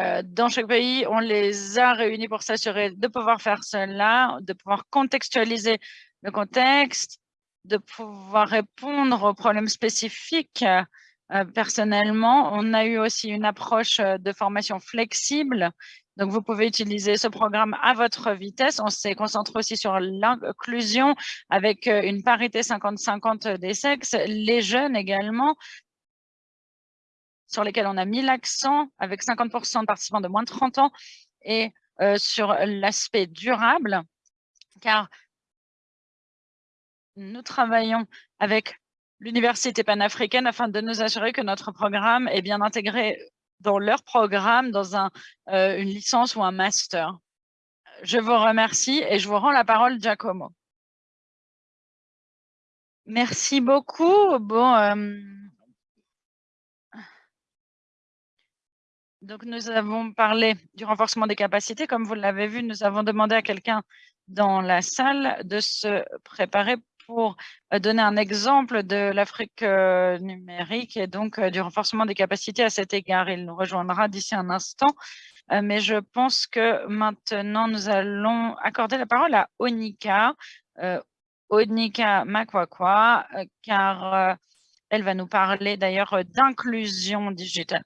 D: euh, dans chaque pays, on les a réunis pour s'assurer de pouvoir faire cela, de pouvoir contextualiser le contexte, de pouvoir répondre aux problèmes spécifiques. Euh, personnellement, on a eu aussi une approche de formation flexible donc, vous pouvez utiliser ce programme à votre vitesse. On s'est concentré aussi sur l'inclusion avec euh, une parité 50-50 des sexes, les jeunes également, sur lesquels on a mis l'accent avec 50% de participants de moins de 30 ans et euh, sur l'aspect durable, car nous travaillons avec l'Université panafricaine afin de nous assurer que notre programme est bien intégré dans leur programme, dans euh, une licence ou un master. Je vous remercie et je vous rends la parole, Giacomo. Merci beaucoup. Bon, euh, donc nous avons parlé du renforcement des capacités. Comme vous l'avez vu, nous avons demandé à quelqu'un dans la salle de se préparer pour euh, donner un exemple de l'Afrique euh, numérique et donc euh, du renforcement des capacités à cet égard. Il nous rejoindra d'ici un instant, mais je pense que maintenant, nous allons accorder la parole à Onika, Onika Makwakwa, car elle va nous parler d'ailleurs d'inclusion digitale.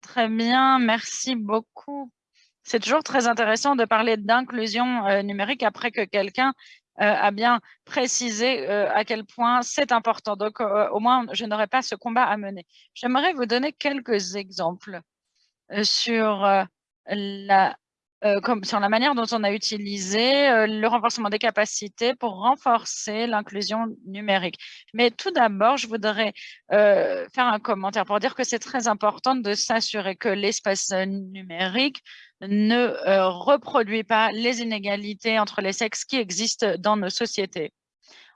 D: Très bien, merci beaucoup. C'est toujours très intéressant de parler d'inclusion numérique après que quelqu'un euh, a bien précisé euh, à quel point c'est important. Donc, euh, au moins, je n'aurai pas ce combat à mener. J'aimerais vous donner quelques exemples sur la comme sur la manière dont on a utilisé le renforcement des capacités pour renforcer l'inclusion numérique. Mais tout d'abord, je voudrais faire un commentaire pour dire que c'est très important de s'assurer que l'espace numérique ne euh, reproduit pas les inégalités entre les sexes qui existent dans nos sociétés.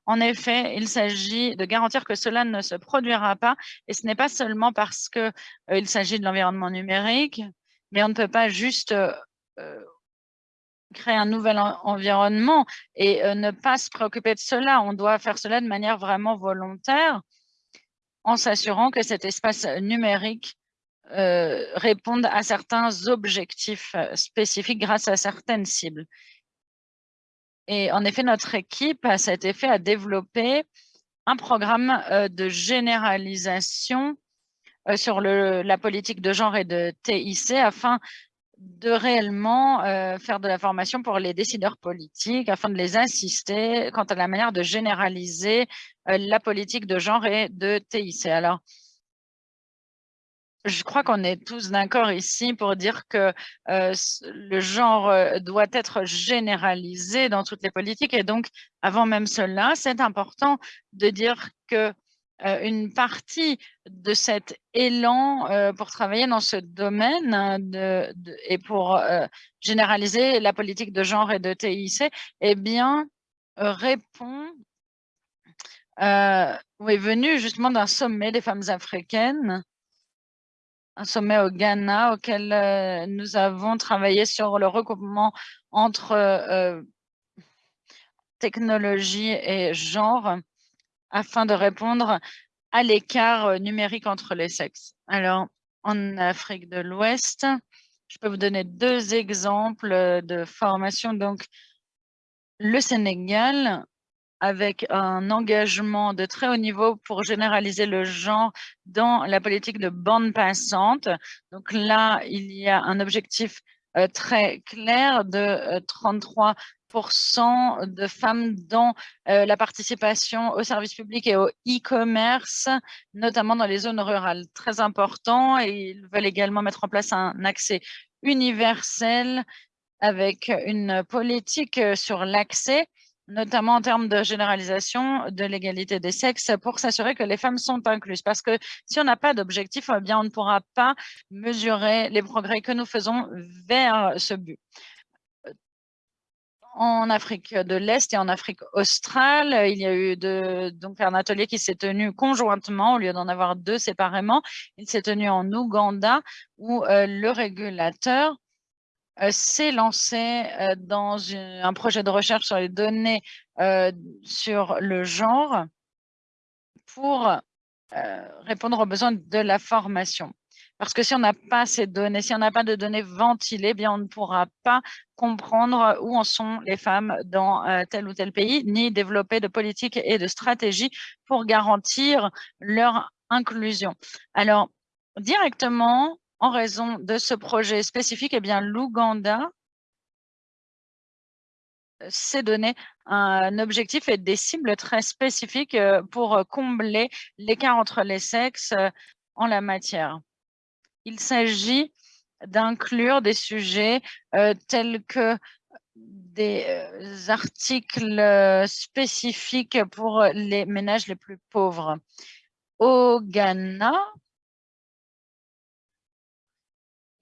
D: En effet, il s'agit de garantir que cela ne se produira pas et ce n'est pas seulement parce qu'il euh, s'agit de l'environnement numérique, mais on ne peut pas juste euh, créer un nouvel environnement et ne pas se préoccuper de cela. On doit faire cela de manière vraiment volontaire en s'assurant que cet espace numérique euh, répondent à certains objectifs euh, spécifiques grâce à certaines cibles. Et en effet, notre équipe, à cet effet, a développé un programme euh, de généralisation euh, sur la politique de genre et de TIC afin de réellement euh, faire de la formation pour les décideurs politiques afin de les assister quant à la manière de généraliser la politique de genre et de TIC. Alors, je crois qu'on est tous d'accord ici pour dire que euh, le genre euh, doit être généralisé dans toutes les politiques. Et donc, avant même cela, c'est important de dire que euh, une partie de cet élan pour travailler dans ce domaine de, et pour généraliser la politique de genre et de TIC, eh bien, répond est venu justement d'un sommet des femmes africaines un sommet au Ghana auquel euh, nous avons travaillé sur le recoupement entre euh, technologie et genre afin de répondre à l'écart euh, numérique entre les sexes. Alors, en Afrique de l'Ouest, je peux vous donner deux exemples de formation. Donc, le Sénégal avec un engagement de très haut niveau pour généraliser le genre dans la politique de bande passante. Donc là, il y a un objectif euh, très clair de 33 euh, de femmes dans euh, la participation au service public et au e-commerce, notamment dans les zones rurales. Très important. Ils veulent également mettre en place un accès universel avec une politique sur l'accès notamment en termes de généralisation de l'égalité des sexes pour s'assurer que les femmes sont incluses. Parce que si on n'a pas d'objectif, eh on ne pourra pas mesurer les progrès que nous faisons vers ce but. En Afrique de l'Est et en Afrique australe, il y a eu donc un atelier qui s'est tenu conjointement au lieu d'en avoir deux séparément. Il s'est tenu en Ouganda où euh, le régulateur euh, s'est lancé euh, dans un projet de recherche sur les données sur le genre pour répondre aux besoins de la formation. Parce que si on n'a pas ces données, si on n'a pas de données ventilées, bien on ne pourra pas comprendre où en sont les femmes dans tel ou tel pays, ni développer de politiques et de stratégies pour garantir leur inclusion. Alors, directement, en raison de ce projet spécifique, eh bien, l'Ouganda euh, s'est donné un objectif et des cibles très spécifiques euh, pour combler l'écart entre les sexes euh, en la matière. Il s'agit d'inclure des sujets tels que des articles spécifiques pour les ménages les plus pauvres. Au Ghana,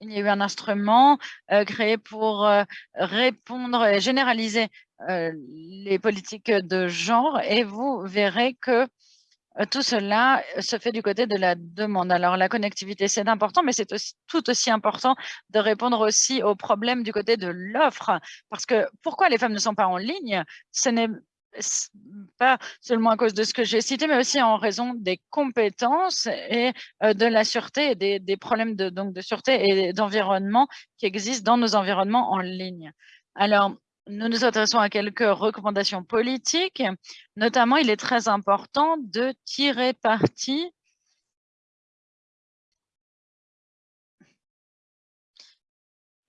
D: il y a eu un instrument euh, créé pour euh, répondre et généraliser euh, les politiques de genre et vous verrez que tout cela se fait du côté de la demande. Alors, la connectivité, c'est important, mais c'est tout aussi important de répondre aussi aux problèmes du côté de l'offre. Parce que pourquoi les femmes ne sont pas en ligne Ce n'est pas seulement à cause de ce que j'ai cité, mais aussi en raison des compétences et euh, de la sûreté et des, problèmes de, donc de sûreté et d'environnement qui existent dans nos environnements en ligne. Alors, nous nous intéressons à quelques recommandations politiques. Notamment, il est très important de tirer parti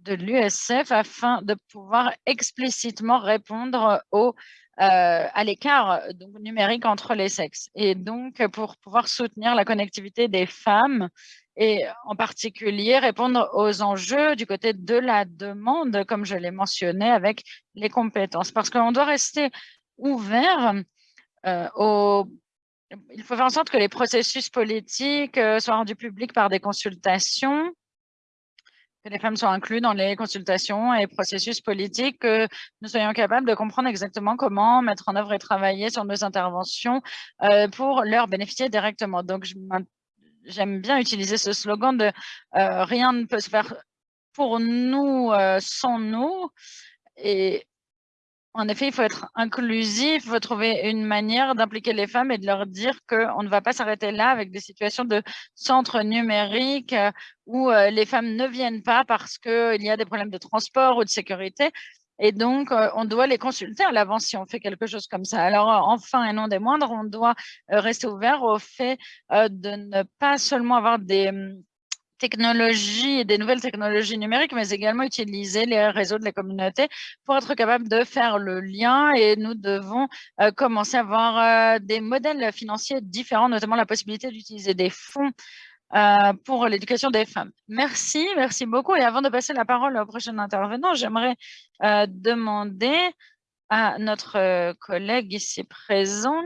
D: de l'USF afin de pouvoir explicitement répondre aux euh, à l'écart numérique entre les sexes. Et donc, pour pouvoir soutenir la connectivité des femmes et en particulier répondre aux enjeux du côté de la demande, comme je l'ai mentionné, avec les compétences. Parce qu'on doit rester ouvert euh, il faut faire en sorte que les processus politiques soient rendus publics par des consultations que les femmes soient incluses dans les consultations et processus politiques, que nous soyons capables de comprendre exactement comment mettre en œuvre et travailler sur nos interventions euh, pour leur bénéficier directement. Donc, j'aime bien utiliser ce slogan de euh, rien ne peut se faire pour nous euh, sans nous ». Et en effet, il faut être inclusif, il faut trouver une manière d'impliquer les femmes et de leur dire qu'on ne va pas s'arrêter là avec des situations de centre numérique euh, où les femmes ne viennent pas parce qu'il y a des problèmes de transport ou de sécurité. Et donc, on doit les consulter à l'avance si on fait quelque chose comme ça. Alors, enfin et non des moindres, on doit rester ouvert au fait de ne pas seulement avoir des hum, technologies des nouvelles technologies numériques, mais également utiliser les réseaux de la communauté pour être capable de faire le lien et nous devons euh, commencer à avoir euh, des modèles financiers différents, notamment la possibilité d'utiliser des fonds euh, pour l'éducation des femmes. Merci, merci beaucoup. Et avant de passer la parole au prochain intervenant, j'aimerais demander à notre collègue ici présent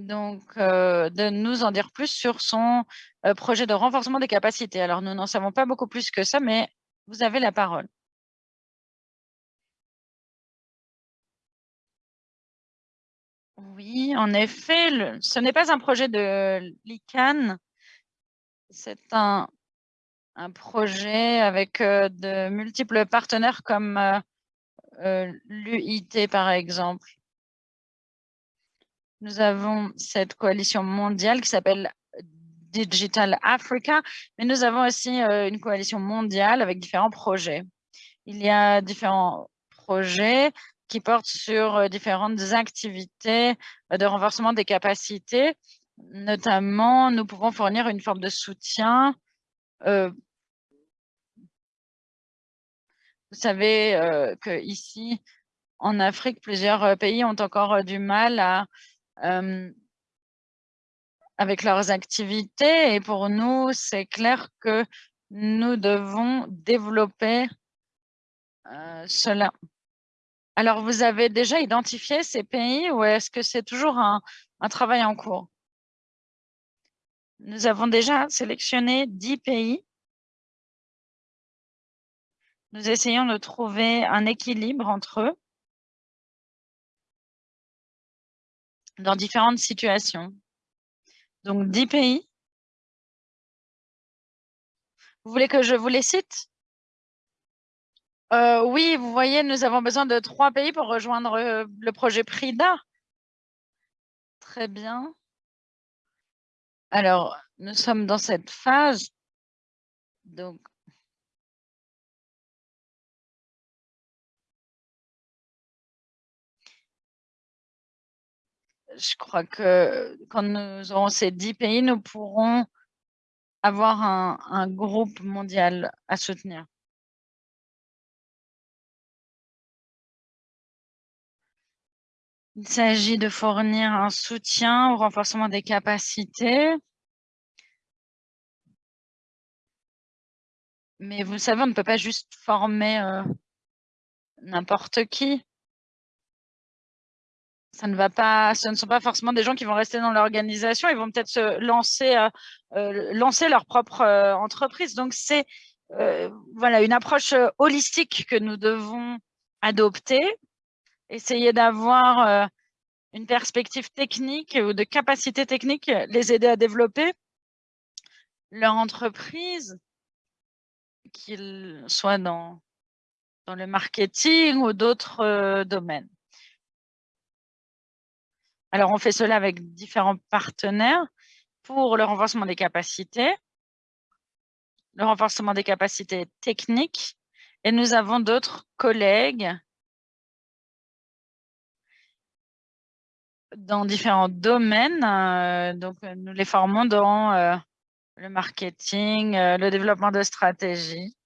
D: donc, euh, de nous en dire plus sur son euh, projet de renforcement des capacités. Alors, nous n'en savons pas beaucoup plus que ça, mais vous avez la parole. Oui, en effet, ce n'est pas un projet de l'ICANN, c'est un, projet avec de multiples partenaires comme l'UIT, par exemple nous avons cette coalition mondiale qui s'appelle Digital Africa, mais nous avons aussi une coalition mondiale avec différents projets. Il y a différents projets qui portent sur différentes activités de renforcement des capacités. Notamment, nous pouvons fournir une forme de soutien. vous savez que ici, en Afrique, plusieurs pays ont encore du mal avec leurs activités. Et pour nous, c'est clair que nous devons développer cela. Alors, vous avez déjà identifié ces pays ou est-ce que c'est toujours un, travail en cours? Nous avons déjà sélectionné 10 pays. Nous essayons de trouver un équilibre entre eux. dans différentes situations. Donc, 10 pays. Vous voulez que je vous les cite? Euh, Oui, vous voyez, nous avons besoin de trois pays pour rejoindre euh, le projet PRIDA. Très bien. Alors, nous sommes dans cette phase. Donc, je crois que quand nous aurons ces dix pays, nous pourrons avoir un, groupe mondial à soutenir. Il s'agit de fournir un soutien au renforcement des capacités. Mais vous savez, on ne peut pas juste former euh, n'importe qui ça ne va pas, ce ne sont pas forcément des gens qui vont rester dans l'organisation, ils vont peut-être se lancer, euh, euh, lancer leur propre entreprise. Donc, c'est voilà, une approche holistique que nous devons adopter, essayer d'avoir une perspective technique ou de capacité technique, les aider à développer leur entreprise, qu'ils soient dans, dans le marketing ou d'autres domaines. Alors, on fait cela avec différents partenaires pour le renforcement des capacités, le renforcement des capacités techniques, et nous avons d'autres collègues dans différents domaines. Euh, donc, nous les formons dans euh, le marketing, euh, le développement de stratégies.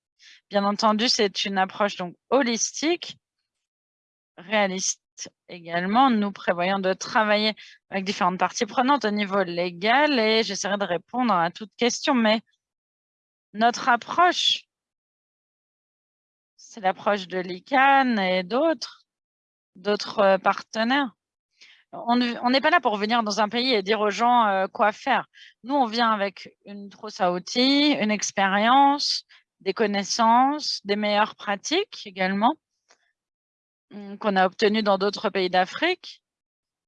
D: Bien entendu, c'est une approche donc holistique, réaliste également, nous prévoyons de travailler avec différentes parties prenantes au niveau légal et j'essaierai de répondre à toutes questions, mais notre approche, c'est l'approche de l'ICANN et d'autres, d'autres euh, partenaires. On n'est pas là pour venir dans un pays et dire aux gens euh, quoi faire. Nous, on vient avec une trousse à outils, une expérience, des connaissances, des meilleures pratiques également. Mmh, qu'on a obtenu dans d'autres pays d'Afrique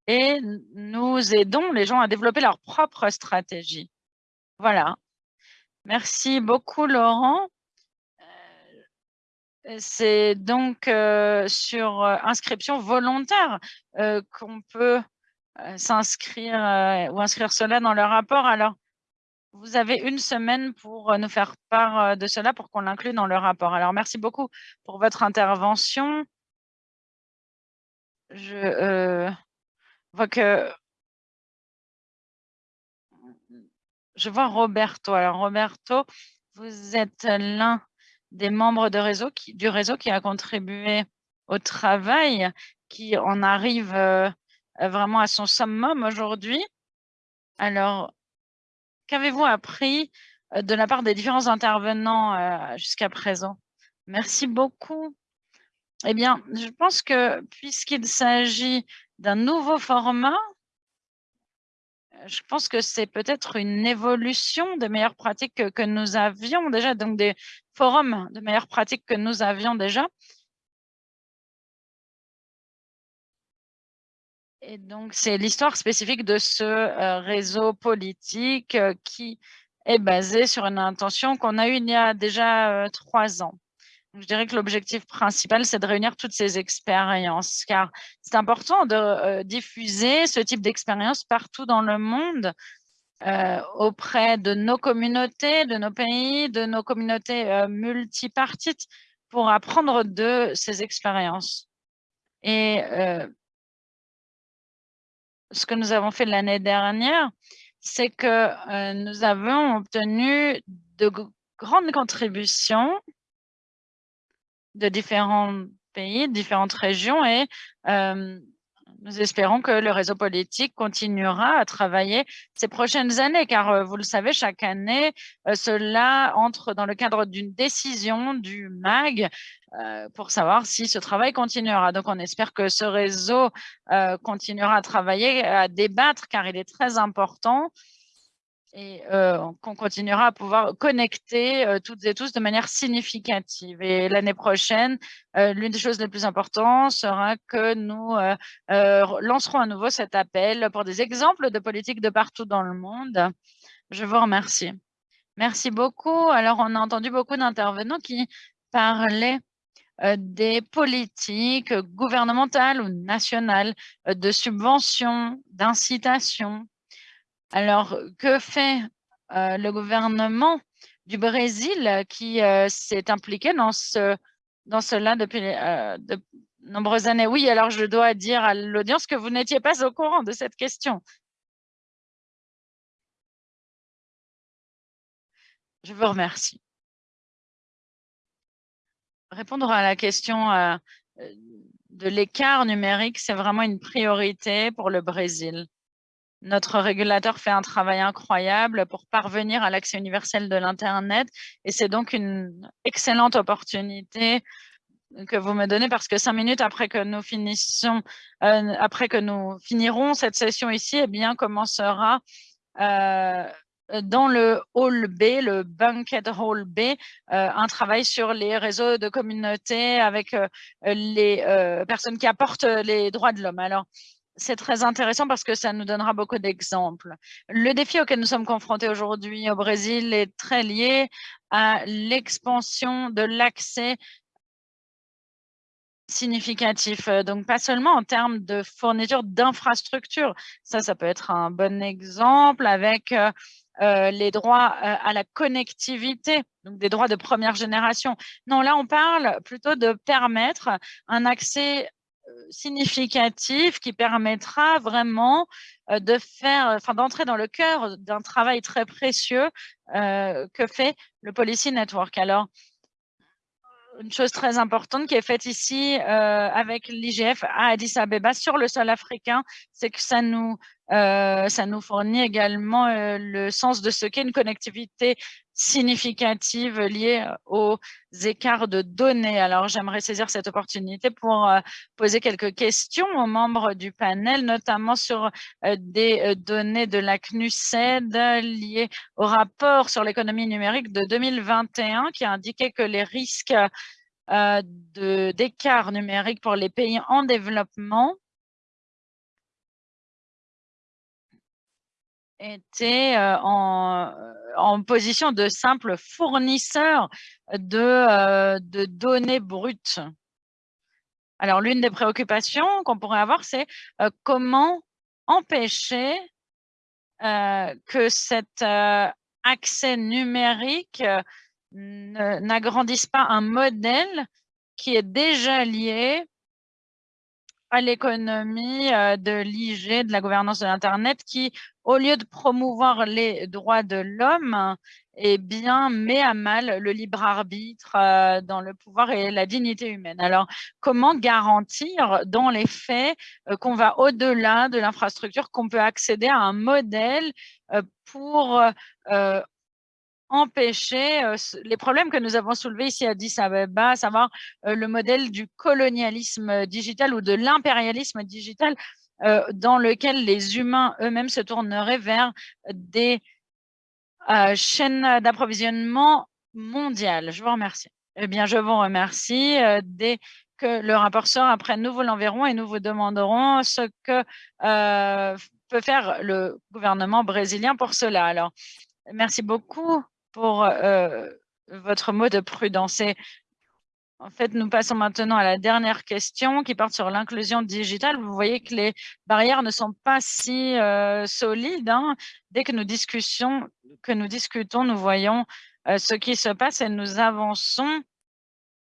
D: et nous aidons les gens à développer leur propre stratégie. Voilà. Merci beaucoup, Laurent. Euh, c'est donc euh, sur euh, inscription volontaire qu'on peut s'inscrire ou inscrire cela dans le rapport. Alors, vous avez une semaine pour nous faire part de cela pour qu'on l'inclue dans le rapport. Alors, merci beaucoup pour votre intervention. Je vois que je vois Roberto. Alors, Roberto, vous êtes l'un des membres réseau du réseau qui a contribué au travail, qui en arrive vraiment à son summum aujourd'hui. Alors, qu'avez-vous appris de la part des différents intervenants jusqu'à présent? Merci beaucoup. Eh bien, je pense que puisqu'il s'agit d'un nouveau format, je pense que c'est peut-être une évolution des meilleures pratiques que, nous avions déjà, donc des forums de meilleures pratiques que nous avions déjà. Et donc, c'est l'histoire spécifique de ce euh, réseau politique euh, qui est basé sur une intention qu'on a eue il y a déjà euh, trois ans je dirais que l'objectif principal, c'est de réunir toutes ces expériences, car c'est important de euh, diffuser ce type d'expérience partout dans le monde, euh, auprès de nos communautés, de nos pays, de nos communautés euh, multipartites, pour apprendre de ces expériences. Et ce que nous avons fait l'année dernière, c'est que nous avons obtenu de grandes contributions de différents pays, différentes régions et nous espérons que le réseau politique continuera à travailler ces prochaines années, car vous le savez, chaque année, cela entre dans le cadre d'une décision du MAG pour savoir si ce travail continuera. Donc, on espère que ce réseau continuera à travailler, à débattre, car il est très important et qu'on continuera à pouvoir connecter toutes et tous de manière significative. Et l'année prochaine, l'une des choses les plus importantes sera que nous lancerons à nouveau cet appel pour des exemples de politiques de partout dans le monde. Je vous remercie. Merci beaucoup. Alors, on a entendu beaucoup d'intervenants qui parlaient des politiques gouvernementales ou nationales de subventions, d'incitation, alors, que fait le gouvernement du Brésil qui s'est impliqué dans, ce, dans cela depuis de nombreuses années? Oui, alors je dois dire à l'audience que vous n'étiez pas au courant de cette question. Je vous remercie. Répondre à la question de l'écart numérique, c'est vraiment une priorité pour le Brésil. Notre régulateur fait un travail incroyable pour parvenir à l'accès universel de l'Internet et c'est donc une excellente opportunité que vous me donnez parce que cinq minutes après que nous euh, après que nous finirons cette session ici, eh bien commencera euh, dans le hall B, le banquet hall B, euh, un travail sur les réseaux de communauté avec les personnes qui apportent les droits de l'homme. Alors, c'est très intéressant parce que ça nous donnera beaucoup d'exemples. Le défi auquel nous sommes confrontés aujourd'hui au Brésil est très lié à l'expansion de l'accès significatif. Donc, pas seulement en termes de fourniture d'infrastructures. Ça, ça peut être un bon exemple avec euh, euh, les droits euh, à la connectivité, donc des droits de première génération. Non, là, on parle plutôt de permettre un accès significatif qui permettra vraiment de faire, enfin d'entrer dans le cœur d'un travail très précieux que fait le Policy Network. Alors, une chose très importante qui est faite ici avec l'IGF à Addis Abeba sur le sol africain, c'est que ça nous, ça nous fournit également le sens de ce qu'est une connectivité significative liées aux écarts de données. Alors, j'aimerais saisir cette opportunité pour poser quelques questions aux membres du panel, notamment sur des données de la CNUSED liées au rapport sur l'économie numérique de 2021 qui a indiqué que les risques d'écart numérique pour les pays en développement était en, en, position de simple fournisseur de, de données brutes. Alors, l'une des préoccupations qu'on pourrait avoir, c'est comment empêcher que cet accès numérique n'agrandissent pas un modèle qui est déjà lié à l'économie de l'IG, de la gouvernance de l'Internet, qui, au lieu de promouvoir les droits de l'homme, eh bien, met à mal le libre arbitre dans le pouvoir et la dignité humaine. Alors, comment garantir dans les faits qu'on va au-delà de l'infrastructure, qu'on peut accéder à un modèle pour empêcher les problèmes que nous avons soulevés ici à Addis à savoir le modèle du colonialisme digital ou de l'impérialisme digital dans lequel les humains eux-mêmes se tourneraient vers des chaînes d'approvisionnement mondiales. Je vous remercie. Eh bien, je vous remercie. dès que le rapport sort, après, nous vous l'enverrons et nous vous demanderons ce que peut faire le gouvernement brésilien pour cela. Alors, merci beaucoup pour euh, votre mot de prudence. en fait, nous passons maintenant à la dernière question qui porte sur l'inclusion digitale. Vous voyez que les barrières ne sont pas si euh, solides. Hein. Dès que nous, discussions, que nous discutons, nous voyons euh, ce qui se passe et nous avançons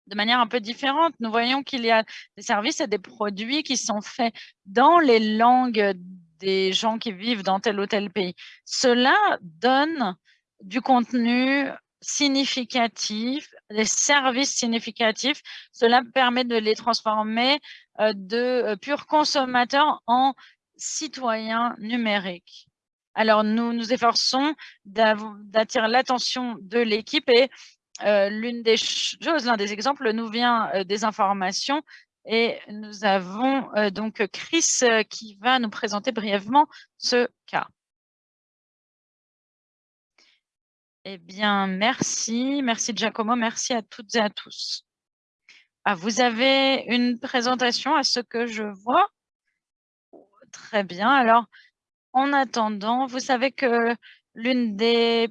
D: de manière un peu différente. Nous voyons qu'il y a des services et des produits qui sont faits dans les langues des gens qui vivent dans tel ou tel pays. Cela donne du contenu significatif, des services significatifs. Cela permet de les transformer euh, de euh, purs consommateurs en citoyens numériques. Alors, nous nous efforçons d'attirer l'attention de l'équipe et euh, l'une des choses, l'un des exemples nous vient des informations et nous avons donc Chris qui va nous présenter brièvement ce cas. Eh bien, merci. Merci Giacomo. Merci à toutes et à tous. Ah, vous avez une présentation à ce que je vois? Très bien. Alors, en attendant, vous savez que l'une des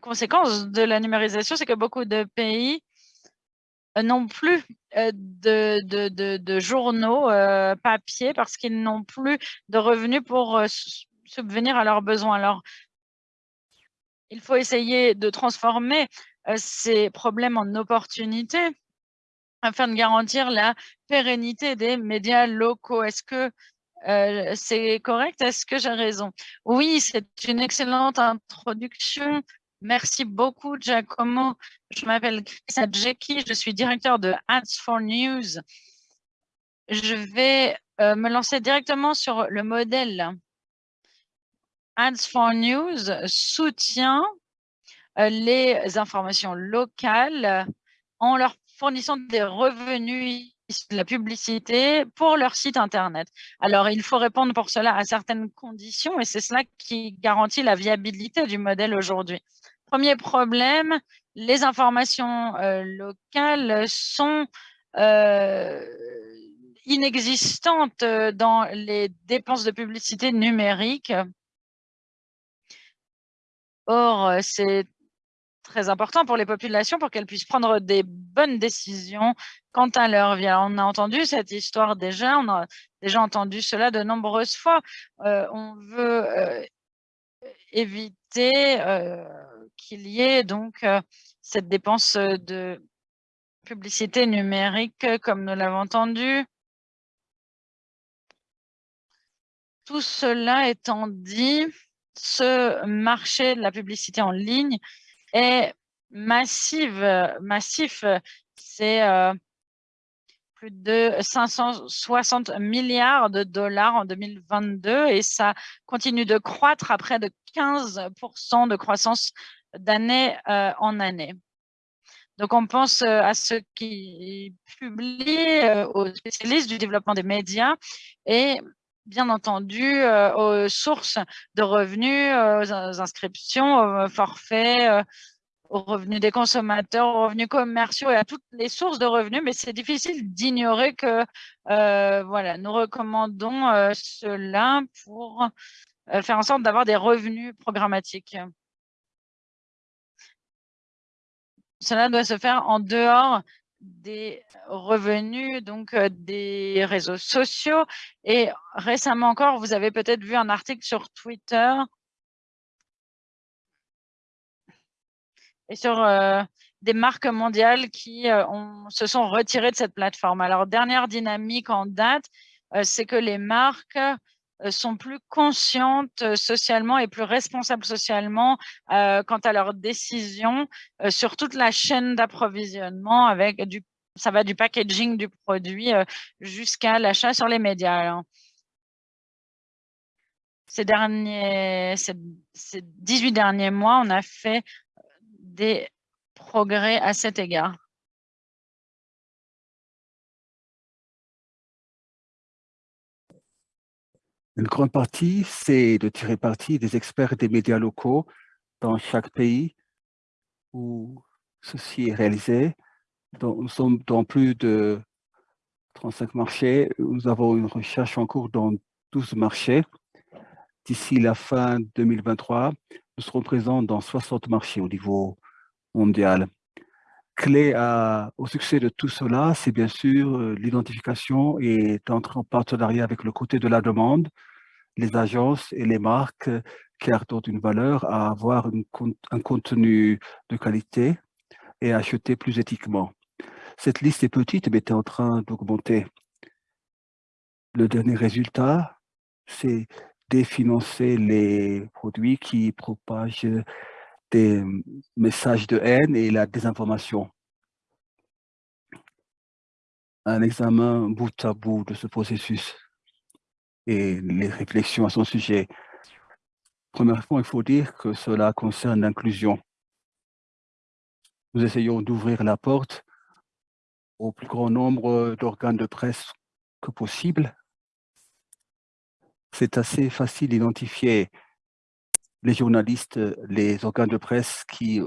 D: conséquences de la numérisation, c'est que beaucoup de pays euh, n'ont plus euh, de, de, de, journaux euh, papier parce qu'ils n'ont plus de revenus pour subvenir à leurs besoins. Alors, il faut essayer de transformer ces problèmes en opportunités afin de garantir la pérennité des médias locaux. Est-ce que c'est correct? Est-ce que j'ai raison? Oui, c'est une excellente introduction. Merci beaucoup, Giacomo. Je m'appelle Chris Adjeki, je suis directeur de Ads for News. Je vais me lancer directement sur le modèle Ads for News soutient euh, les informations locales en leur fournissant des revenus de la publicité pour leur site Internet. Alors, il faut répondre pour cela à certaines conditions et c'est cela qui garantit la viabilité du modèle aujourd'hui. Premier problème, les informations euh, locales sont euh, inexistantes dans les dépenses de publicité numérique Or, euh, c'est très important pour les populations pour qu'elles puissent prendre des bonnes décisions quant à leur vie. on a entendu cette histoire déjà, on a déjà entendu cela de nombreuses fois. Euh, on veut euh, éviter qu'il y ait donc cette dépense de publicité numérique comme nous l'avons entendu. Tout cela étant dit, ce marché de la publicité en ligne est massif. C'est euh, plus de 560 milliards de dollars en 2022 et ça continue de croître à près de 15% de croissance d'année euh, en année. Donc, on pense euh, à ceux qui publient, aux spécialistes du développement des médias et bien entendu euh, aux sources de revenus, aux inscriptions, aux forfaits, euh, aux revenus des consommateurs, aux revenus commerciaux et à toutes les sources de revenus, mais c'est difficile d'ignorer que euh, voilà, nous recommandons cela pour faire en sorte d'avoir des revenus programmatiques. Cela doit se faire en dehors des revenus donc euh, des réseaux sociaux. Et récemment encore, vous avez peut-être vu un article sur Twitter et sur des marques mondiales qui se sont retirées de cette plateforme. Alors, dernière dynamique en date, c'est que les marques sont plus conscientes socialement et plus responsables socialement quant à leurs décisions sur toute la chaîne d'approvisionnement avec du ça va du packaging du produit jusqu'à l'achat sur les médias. ces derniers, ces, 18 derniers mois, on a fait des progrès à cet égard.
E: Une grande partie, c'est de tirer parti des experts des médias locaux dans chaque pays où ceci est réalisé. nous sommes dans plus de 35 marchés. Nous avons une recherche en cours dans 12 marchés. D'ici la fin 2023, nous serons présents dans 60 marchés au niveau mondial. Clé au succès de tout cela, c'est bien sûr euh, l'identification et d'entrer en partenariat avec le côté de la demande, les agences et les marques euh, qui apportent une valeur à avoir un contenu de qualité et à acheter plus éthiquement. Cette liste est petite, mais est en train d'augmenter. Le dernier résultat, c'est définancer les produits qui propagent des messages de haine et la désinformation. Un examen bout à bout de ce processus et les réflexions à son sujet. Premièrement, il faut dire que cela concerne l'inclusion. Nous essayons d'ouvrir la porte au plus grand nombre d'organes de presse que possible. C'est assez facile d'identifier les journalistes, les organes de presse qui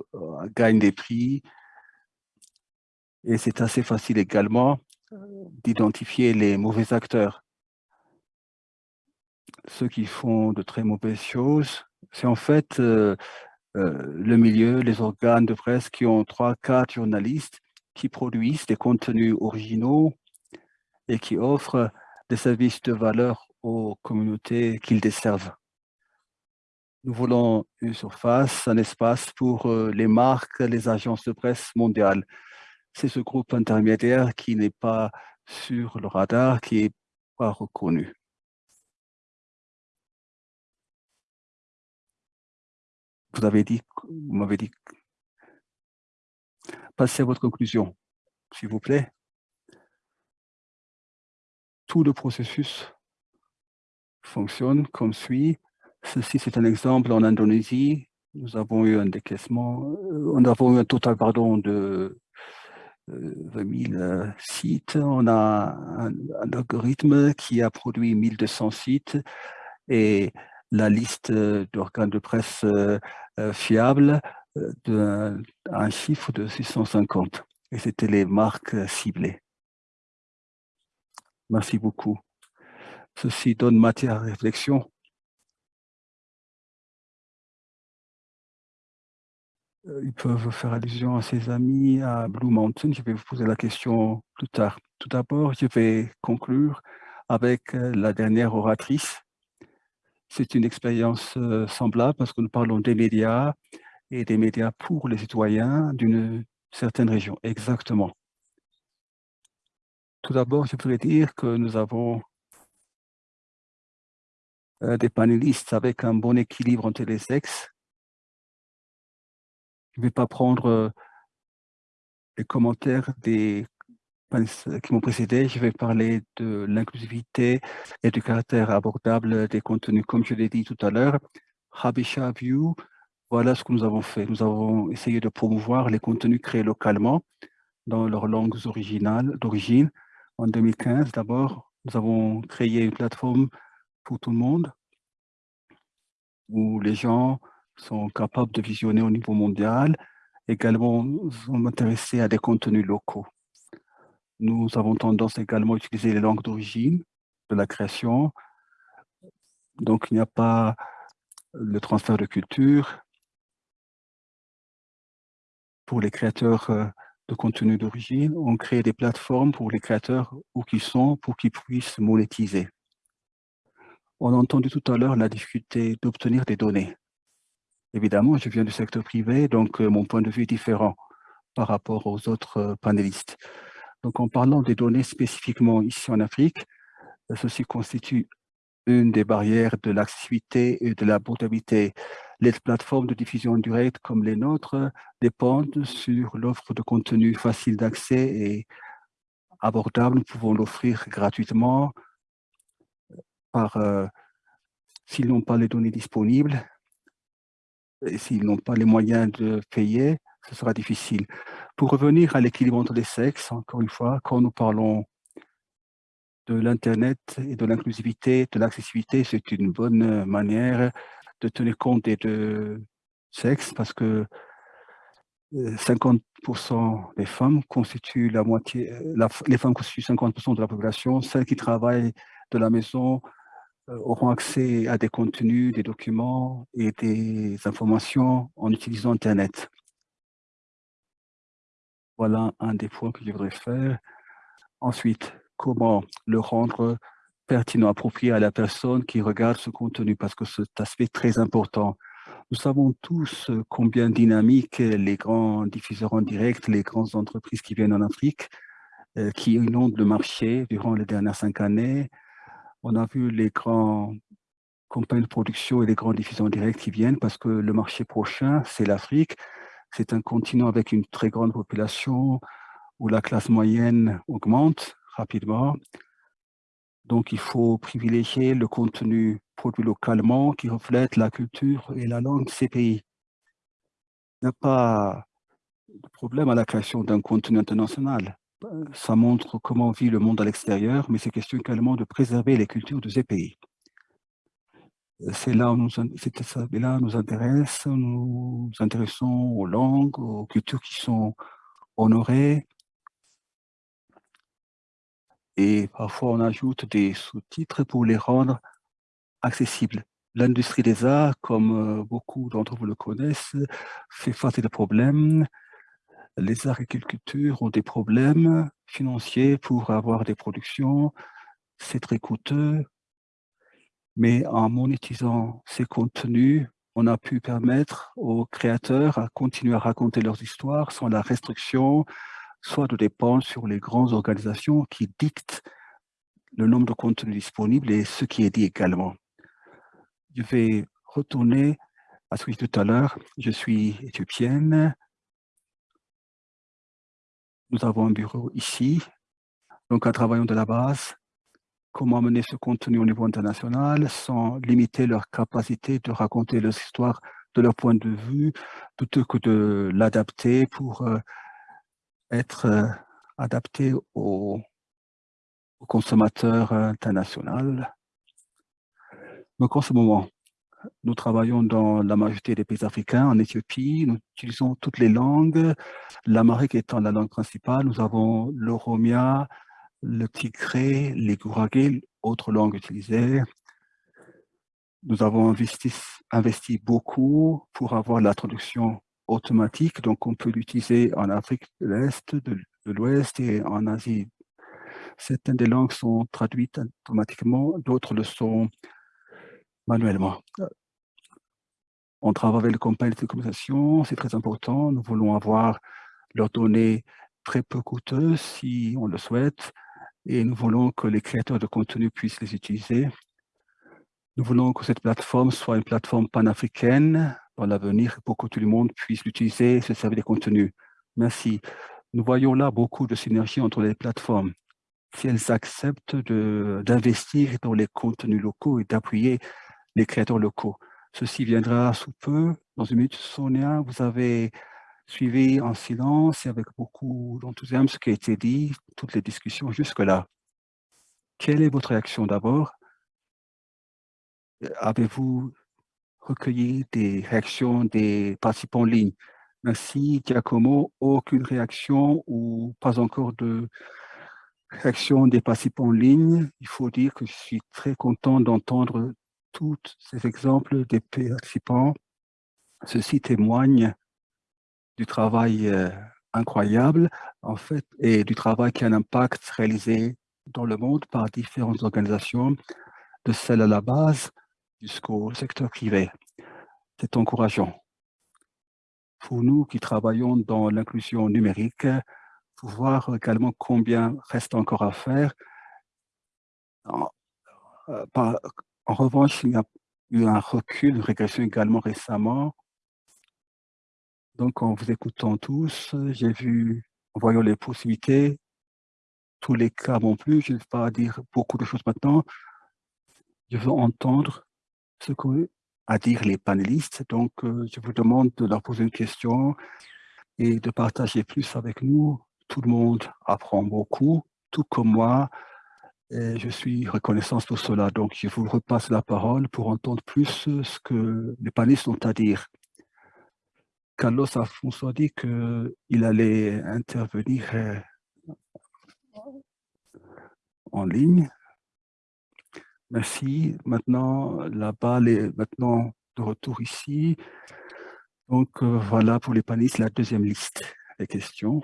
E: gagnent des prix. Et c'est assez facile également d'identifier les mauvais acteurs. Ceux qui font de très mauvaises choses, c'est en fait le milieu, les organes de presse qui ont trois, quatre journalistes qui produisent des contenus originaux et qui offrent des services de valeur aux communautés qu'ils desservent. Nous voulons une surface, un espace pour les marques, les agences de presse mondiales. C'est ce groupe intermédiaire qui n'est pas sur le radar, qui n'est pas reconnu. Vous avez dit, vous m'avez dit, passez à votre conclusion, s'il vous plaît. Tout le processus fonctionne comme suit. Ceci, c'est un exemple en Indonésie. Nous avons eu un décaissement, euh, nous avons eu un total pardon, de 20 euh, 000 sites. On a un, algorithme qui a produit 1200 sites et la liste d'organes de presse euh, fiables d'un un chiffre de 650. Et c'était les marques ciblées. Merci beaucoup. Ceci donne matière à réflexion Euh, ils peuvent faire allusion à ses amis à Blue Mountain. Je vais vous poser la question plus tard. Tout d'abord, je vais conclure avec euh, la dernière oratrice. C'est une expérience euh, semblable parce que nous parlons des médias et des médias pour les citoyens d'une certaine région. Exactement. Tout d'abord, je pourrais dire que nous avons des panélistes avec un bon équilibre entre les sexes je ne vais pas prendre les commentaires des qui m'ont précédé. Je vais parler de l'inclusivité et du caractère abordable des contenus. Comme je l'ai dit tout à l'heure, Habisha View, voilà ce que nous avons fait. Nous avons essayé de promouvoir les contenus créés localement dans leurs langues originales d'origine. En 2015, d'abord, nous avons créé une plateforme pour tout le monde où les gens sont capables de visionner au niveau mondial. Également, nous sommes intéressés à des contenus locaux. Nous avons tendance également à utiliser les langues d'origine de la création. Donc, il n'y a pas le transfert de culture pour les créateurs euh, de contenu d'origine. On crée des plateformes pour les créateurs où qu'ils sont pour qu'ils puissent monétiser. On a entendu tout à l'heure la difficulté d'obtenir des données Évidemment, je viens du secteur privé, donc euh, mon point de vue est différent par rapport aux autres euh, panélistes. Donc, en parlant des données spécifiquement ici en Afrique, ceci constitue une des barrières de l'accessibilité et de la portabilité. Les plateformes de diffusion directe comme les nôtres dépendent sur l'offre de contenu facile d'accès et abordable. Nous pouvons l'offrir gratuitement par, euh, s'ils n'ont pas les données disponibles, et s'ils n'ont pas les moyens de payer, ce sera difficile. Pour revenir à l'équilibre entre les sexes, encore une fois, quand nous parlons de l'Internet et de l'inclusivité, de l'accessibilité, c'est une bonne manière de tenir compte des deux sexes parce que 50% euh, des femmes constituent la moitié, euh, les femmes constituent 50% de la population. Celles qui travaillent de la maison euh, auront accès à des contenus, des documents et des informations en utilisant Internet. Voilà un des points que je voudrais faire. Ensuite, comment le rendre pertinent, approprié à la personne qui regarde ce contenu, parce que cet aspect est très important. Nous savons tous combien dynamiques les grands diffuseurs en direct, les grandes entreprises qui viennent en Afrique, euh, qui inondent le marché durant les dernières cinq années. On a vu les grands compagnies de production et les grands diffuseurs en direct qui viennent parce que le marché prochain, c'est l'Afrique. C'est un continent avec une très grande population où la classe moyenne augmente rapidement. Donc, il faut privilégier le contenu produit localement qui reflète la culture et la langue de ces pays. Il n'y a pas de problème à la création d'un contenu international. Ça montre comment vit le monde à l'extérieur, mais c'est question également de préserver les cultures de ces pays. C'est là où nous, nous intéresse, nous nous intéressons aux langues, aux cultures qui sont honorées, et parfois on ajoute des sous-titres pour les rendre accessibles. L'industrie des arts, comme euh, beaucoup d'entre vous le connaissent, fait face à des problèmes. Les arts et culture ont des problèmes financiers pour avoir des productions. C'est très coûteux. Mais en monétisant ces contenus, on a pu permettre aux créateurs à continuer à raconter leurs histoires sans la restriction soit de dépendre sur les grandes organisations qui dictent le nombre de contenus disponibles et ce qui est dit également. Je vais retourner à ce que je disais tout à l'heure. Je suis éthiopienne. Nous avons un bureau ici. Donc, en travaillant de la base, comment amener ce contenu au niveau international sans limiter leur capacité de raconter leurs histoires de leur point de vue, plutôt que de l'adapter pour euh, être euh, adapté aux, consommateurs internationaux. Donc en ce moment, nous travaillons dans la majorité des pays africains, en Éthiopie, nous utilisons toutes les langues, l'amérique étant la langue principale, nous avons l'oromia, le tigré, les gouragé, autres langues utilisées. Nous avons investi, beaucoup pour avoir la traduction automatique, donc on peut l'utiliser en Afrique de l'Est, de, l'Ouest et en Asie. Certaines des langues sont traduites automatiquement, d'autres le sont manuellement. On travaille avec les compagnies de communication, c'est très important. Nous voulons avoir leurs données très peu coûteuses si on le souhaite, et nous voulons que les créateurs de contenu puissent les utiliser. Nous voulons que cette plateforme soit une plateforme panafricaine dans l'avenir pour que tout le monde puisse l'utiliser et se servir des contenus. Merci. Nous voyons là beaucoup de synergie entre les plateformes. Si elles acceptent d'investir dans les contenus locaux et d'appuyer les créateurs locaux. Ceci viendra sous peu. Dans une minute, Sonia, vous avez suivi en silence et avec beaucoup d'enthousiasme ce qui a été dit, toutes les discussions jusque-là. Quelle est votre réaction d'abord? Avez-vous recueilli des réactions des participants en ligne? Merci Giacomo, aucune réaction ou pas encore de réaction des participants en ligne? Il faut dire que je suis très content d'entendre tous ces exemples des participants. Ceci témoigne du travail euh, incroyable, en fait, et du travail qui a un impact réalisé dans le monde par différentes organisations, de celles à la base jusqu'au secteur privé. C'est encourageant. pour nous qui travaillons dans l'inclusion numérique, pour voir également combien reste encore à faire. Euh, en revanche, il y a eu un recul, une régression également récemment. Donc, en vous écoutant tous, j'ai vu, en voyant les possibilités, tous les cas non plus, je ne vais pas dire beaucoup de choses maintenant. Je veux entendre ce qu'ont à dire les panélistes. Donc, euh, je vous demande de leur poser une question et de partager plus avec nous. Tout le monde apprend beaucoup, tout comme moi. Et je suis reconnaissant pour cela. Donc, je vous repasse la parole pour entendre plus ce que les panélistes ont à dire. Carlos Afonso a dit qu'il allait intervenir euh, en ligne. Merci. Maintenant, la balle est maintenant de retour ici. Donc, euh, voilà pour les panélistes la deuxième liste des questions.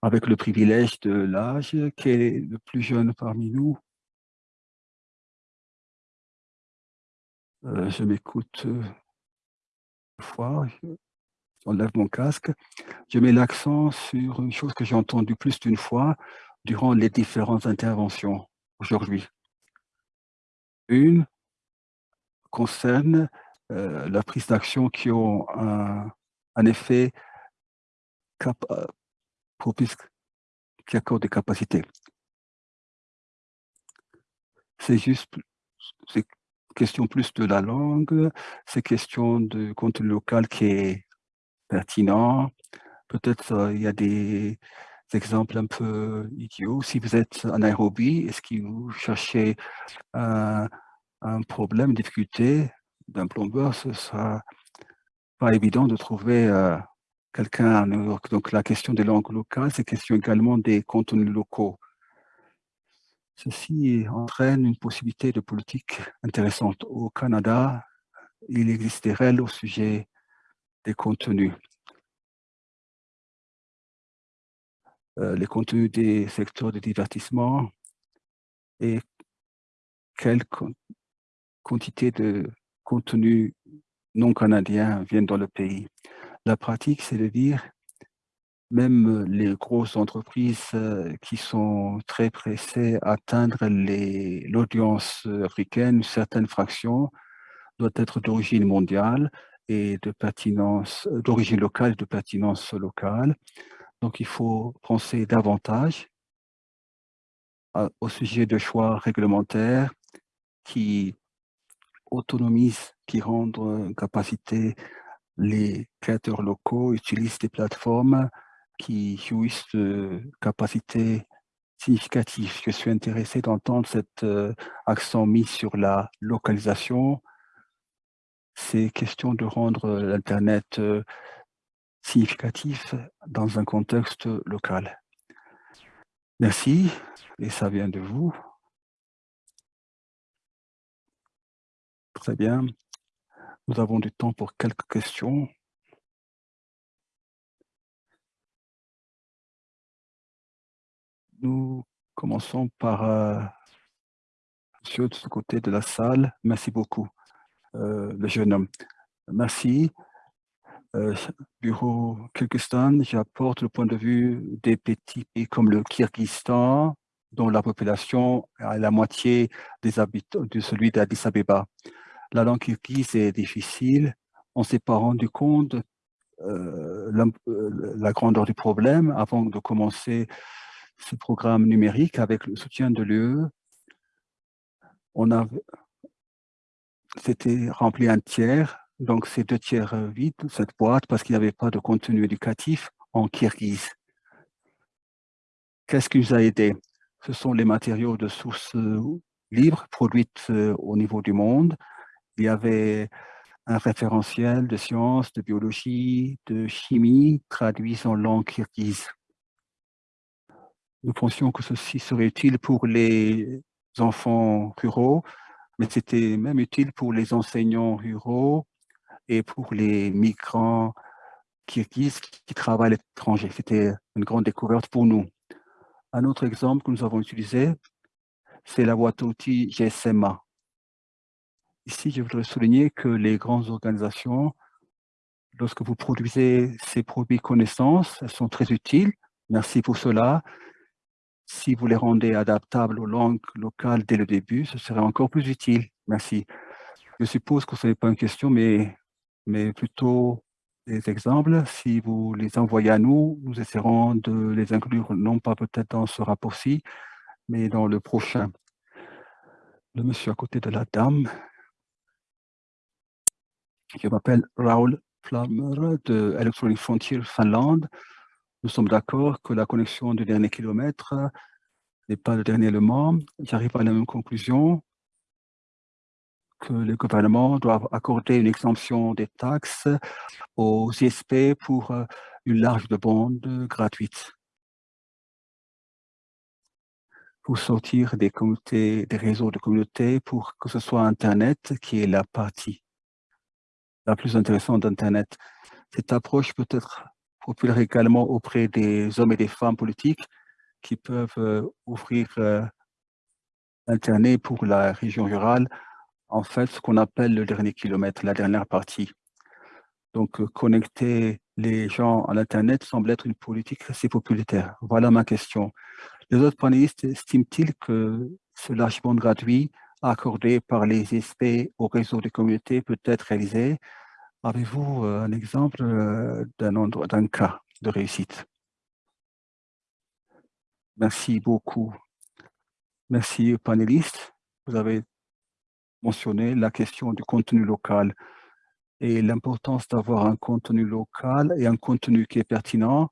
E: Avec le privilège de l'âge, qui est le plus jeune parmi nous. Euh, je m'écoute fois, j'enlève mon casque. Je mets l'accent sur une chose que j'ai entendue plus d'une fois durant les différentes interventions aujourd'hui. Une concerne euh, la prise d'action qui ont un, effet euh, propice, qui accorde des capacités. C'est juste, question plus de la langue, c'est question de contenu local qui est pertinent. Peut-être euh, il y a des exemples un peu idiots. Si vous êtes en Nairobi, est-ce que vous cherchez un, problème, une difficulté d'un plombeur, ce sera pas évident de trouver euh, quelqu'un à New York. Donc la question des langues locales, c'est question également des contenus locaux. Ceci entraîne une possibilité de politique intéressante. Au Canada, il existe des règles au sujet des contenus. Euh, les contenus des secteurs de divertissement et quelle quantité de contenus non canadiens viennent dans le pays. La pratique, c'est de dire, même les grosses entreprises euh, qui sont très pressées à atteindre l'audience africaine, certaines fractions doivent être d'origine mondiale et de pertinence, d'origine locale, de pertinence locale. Donc, il faut penser davantage au sujet de choix réglementaires qui autonomisent, qui rendent en capacité les créateurs locaux utilisent des plateformes qui jouissent de capacités significatives. Je suis intéressé d'entendre cet euh, accent mis sur la localisation. C'est question de rendre l'Internet euh, significatif dans un contexte local. Merci, et ça vient de vous. Très bien. Nous avons du temps pour quelques questions. Nous commençons par euh, monsieur de ce côté de la salle. Merci beaucoup, euh, le jeune homme. Merci. Euh, bureau Kyrgyzstan, j'apporte le point de vue des petits pays comme le Kyrgyzstan, dont la population est la moitié des habitants de celui d'Addis Abeba. La langue kirghize est difficile. On ne s'est pas rendu compte euh, la, la, grandeur du problème avant de commencer ce programme numérique avec le soutien de l'UE. C'était rempli un tiers donc, c'est deux tiers euh, vide, cette boîte, parce qu'il n'y avait pas de contenu éducatif en kirghize. Qu'est-ce qui nous a aidé Ce sont les matériaux de sources euh, libres produites euh, au niveau du monde. Il y avait un référentiel de sciences, de biologie, de chimie traduits en langue kirghize. Nous pensions que ceci serait utile pour les enfants ruraux, mais c'était même utile pour les enseignants ruraux, et pour les migrants qui travaillent à l'étranger. C'était une grande découverte pour nous. Un autre exemple que nous avons utilisé, c'est la boîte outils GSMA. Ici, je voudrais souligner que les grandes organisations lorsque vous produisez ces produits connaissances, elles sont très utiles. Merci pour cela. Si vous les rendez adaptables aux langues locales dès le début, ce serait encore plus utile. Merci. Je suppose que ce n'est pas une question, mais, mais plutôt des exemples. Si vous les envoyez à nous, nous essaierons de les inclure, non pas peut-être dans ce rapport-ci, mais dans le prochain. Le monsieur à côté de la dame. Je m'appelle Raoul Flammer de Electronic Frontier Finlande. Nous sommes d'accord que la connexion du dernier kilomètre n'est pas le dernier élément. J'arrive à la même conclusion que le gouvernement doit accorder une exemption des taxes aux ISP pour euh, une large de bande gratuite. Pour sortir des communautés, des réseaux de communautés, pour que ce soit Internet qui est la partie la plus intéressante d'Internet. Cette approche peut être populaire également auprès des hommes et des femmes politiques qui peuvent euh, ouvrir euh, Internet pour la région rurale en fait ce qu'on appelle le dernier kilomètre, la dernière partie. Donc, euh, connecter les gens à l'Internet semble être une politique assez populaire. Voilà ma question. Les autres panélistes estiment-ils que ce large bande gratuit accordé par les SP au réseau des communautés peut être réalisé? Avez-vous euh, un exemple euh, d'un cas de réussite? Merci beaucoup. Merci panélistes. Vous avez mentionné la question du contenu local et l'importance d'avoir un contenu local et un contenu qui est pertinent.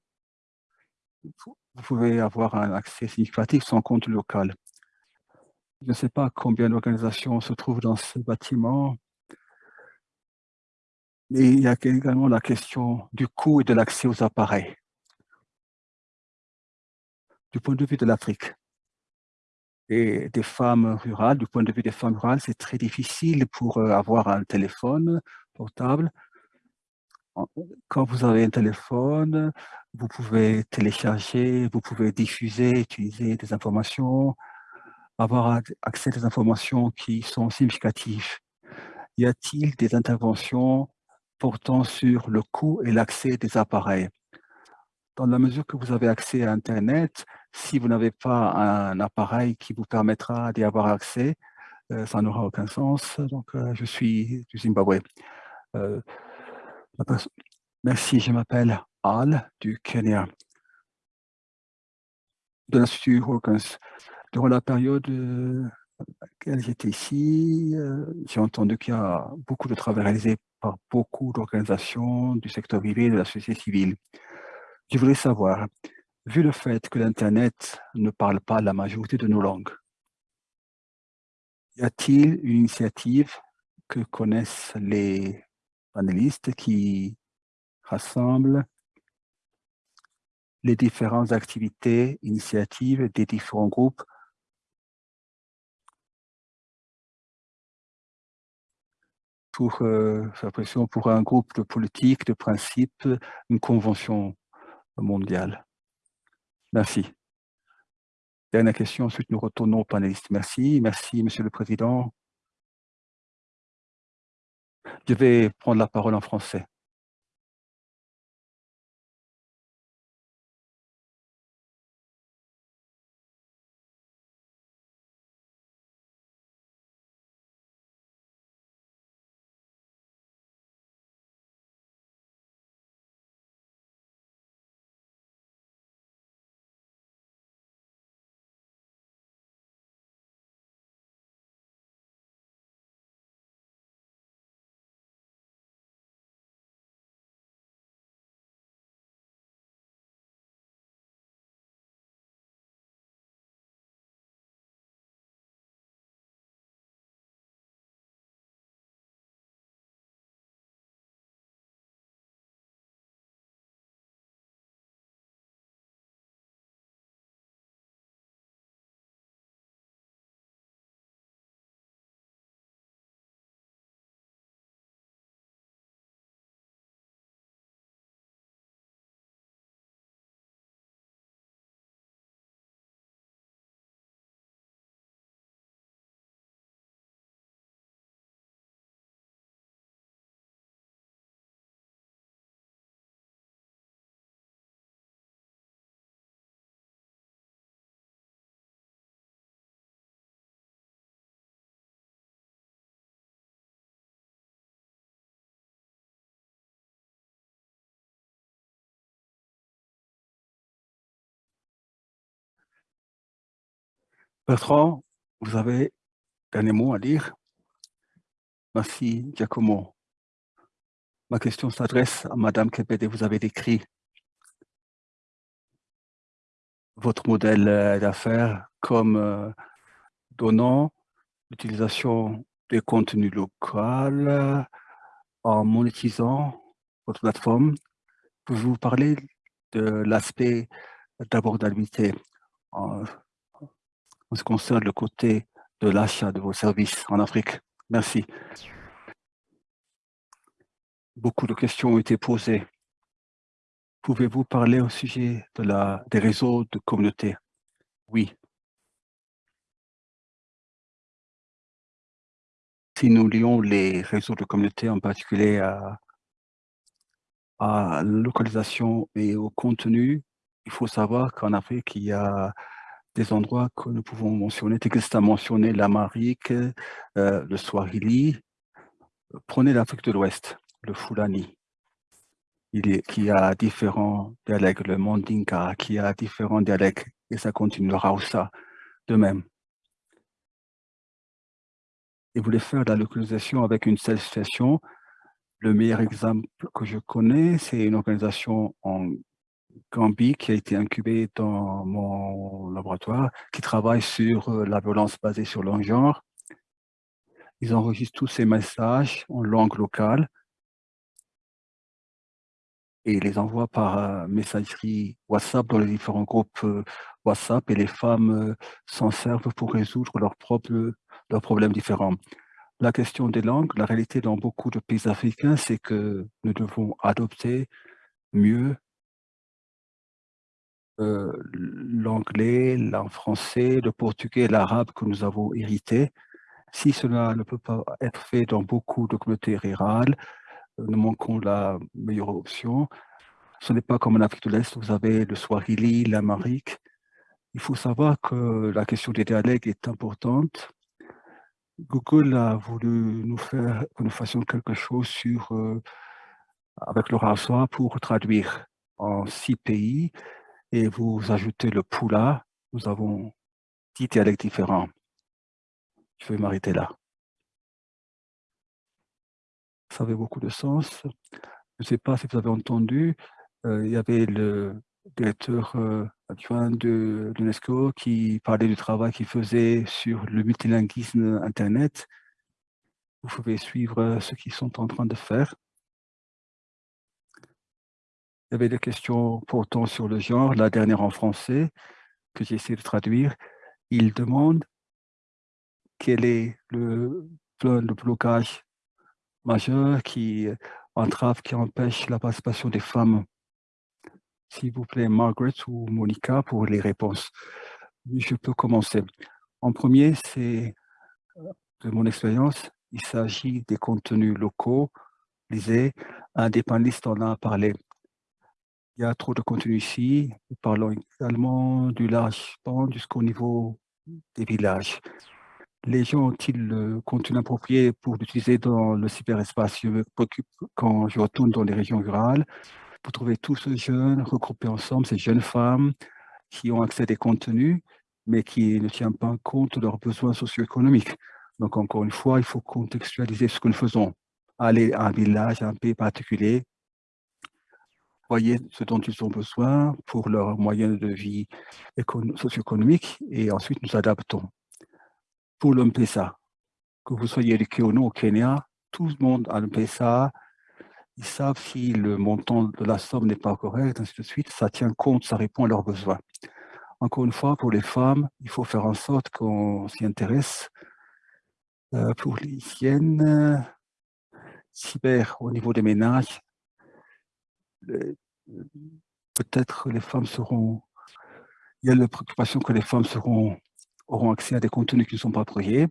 E: Vous pouvez avoir un accès significatif sans contenu local. Je ne sais pas combien d'organisations se trouvent dans ce bâtiment, mais il y a également la question du coût et de l'accès aux appareils. Du point de vue de l'Afrique, et des femmes rurales, du point de vue des femmes rurales, c'est très difficile pour euh, avoir un téléphone portable. Quand vous avez un téléphone, vous pouvez télécharger, vous pouvez diffuser, utiliser des informations, avoir accès à des informations qui sont significatives. Y a-t-il des interventions portant sur le coût et l'accès des appareils Dans la mesure que vous avez accès à Internet, si vous n'avez pas un appareil qui vous permettra d'y avoir accès, euh, ça n'aura aucun sens. Donc, euh, je suis du Zimbabwe. Euh, merci, je m'appelle Al du Kenya, de l'Institut Hawkins. Durant la période à laquelle j'étais ici, j'ai entendu qu'il y a beaucoup de travail réalisé par beaucoup d'organisations du secteur privé et de la société civile. Je voulais savoir, vu le fait que l'Internet ne parle pas la majorité de nos langues, y a-t-il une initiative que connaissent les panélistes qui rassemble les différentes activités, initiatives des différents groupes pour euh, pression pour un groupe de politique, de principe, une convention mondiale. Merci. Dernière question, ensuite nous retournons aux panélistes. Merci, merci Monsieur le Président. Je vais prendre la parole en français. Bertrand, vous avez dernier mot à dire? Merci, Giacomo. Ma question s'adresse à Madame Kepede. Vous avez décrit votre modèle euh, d'affaires comme euh, donnant l'utilisation des contenus locaux euh, en monétisant votre plateforme. Pouvez-vous parler de l'aspect d'abordabilité en, ce qui concerne le côté de l'achat de vos services en Afrique Merci. Beaucoup de questions ont été posées. Pouvez-vous parler au sujet de la, des réseaux de communauté Oui. Si nous lions les réseaux de communauté, en particulier à, à la localisation et au contenu, il faut savoir qu'en Afrique, il y a des endroits que nous pouvons mentionner. Texte a mentionné l'Amérique, euh, le Swahili. Prenez l'Afrique de l'Ouest, le Fulani, il est, qui a différents dialectes, le Mandinka, qui a différents dialectes, et ça continue, le Rausa, de même. Et voulez faire la localisation avec une seule station. Le meilleur exemple que je connais, c'est une organisation en Gambie qui a été incubé dans mon laboratoire, qui travaille sur euh, la violence basée sur le genre. Ils enregistrent tous ces messages en langue locale et les envoient par euh, messagerie WhatsApp dans les différents groupes euh, WhatsApp et les femmes s'en servent pour résoudre leurs propres leurs problèmes différents. La question des langues, la réalité dans beaucoup de pays africains, c'est que nous devons adopter mieux euh, l'anglais, le français, le portugais, l'arabe que nous avons hérité. Si cela ne peut pas être fait dans beaucoup de communautés rurales, euh, nous manquons la meilleure option. Ce n'est pas comme en Afrique de l'Est, vous avez le Swahili, l'Amérique. Il faut savoir que la question des dialectes est importante. Google a voulu nous faire que nous fassions quelque chose sur, euh, avec le rasoir pour traduire en six pays et vous ajoutez le poula, nous avons dix dialectes différents. Je vais m'arrêter là. Ça avait beaucoup de sens. Je ne sais pas si vous avez entendu, euh, il y avait le directeur euh, adjoint de l'UNESCO qui parlait du travail qu'il faisait sur le multilinguisme Internet. Vous pouvez suivre ce qu'ils sont en train de faire. Il y avait des questions portant sur le genre, la dernière en français, que j'ai essayé de traduire. Il demande quel est le, le blocage majeur qui entrave, qui empêche la participation des femmes. S'il vous plaît, Margaret ou Monica pour les réponses. Je peux commencer. En premier, c'est de mon expérience, il s'agit des contenus locaux. Lisez, un des panélistes en a parlé. Il y a trop de contenu ici. Nous parlons également du large pan jusqu'au niveau des villages. Les gens ont-ils le contenu approprié pour l'utiliser dans le cyberespace? Je me préoccupe quand je retourne dans les régions rurales pour trouver tous ces jeunes regroupés ensemble, ces jeunes femmes qui ont accès à des contenus, mais qui ne tiennent pas compte de leurs besoins socio-économiques. Donc, encore une fois, il faut contextualiser ce que nous faisons. Aller à un village, à un pays particulier, voyez ce dont ils ont besoin pour leurs moyens de vie socio-économique et ensuite nous adaptons. Pour l'MPSA, que vous soyez du ou non au Kenya, tout le monde a l'MPSA, ils savent si le montant de la somme n'est pas correct, ainsi de suite, ça tient compte, ça répond à leurs besoins. Encore une fois, pour les femmes, il faut faire en sorte qu'on s'y intéresse. Euh, pour l'hygiène, cyber au niveau des ménages, peut-être les femmes seront, il y a la préoccupation que les femmes seront, auront accès à des contenus qui ne sont pas appropriés.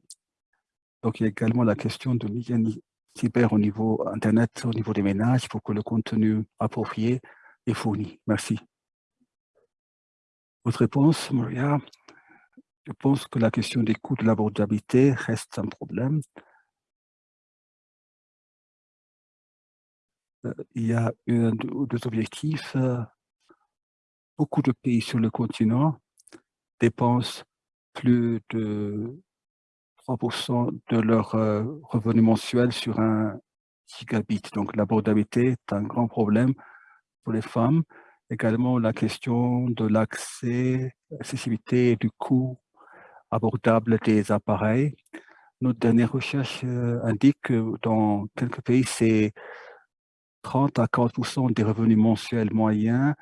E: Donc, il y a également la question de l'hygiène cyber au niveau Internet, au niveau des ménages, pour que le contenu approprié est fourni. Merci. Votre réponse, Maria? Je pense que la question des coûts de l'abordabilité reste un problème. Il y a deux objectifs. Euh, beaucoup de pays sur le continent dépensent plus de 3% de leur euh, revenu mensuel sur un gigabit. Donc l'abordabilité est un grand problème pour les femmes. Également la question de l'accès, accessibilité et du coût abordable des appareils. Notre dernière recherche euh, indique que dans quelques pays, c'est 30 à 40% des revenus mensuels moyens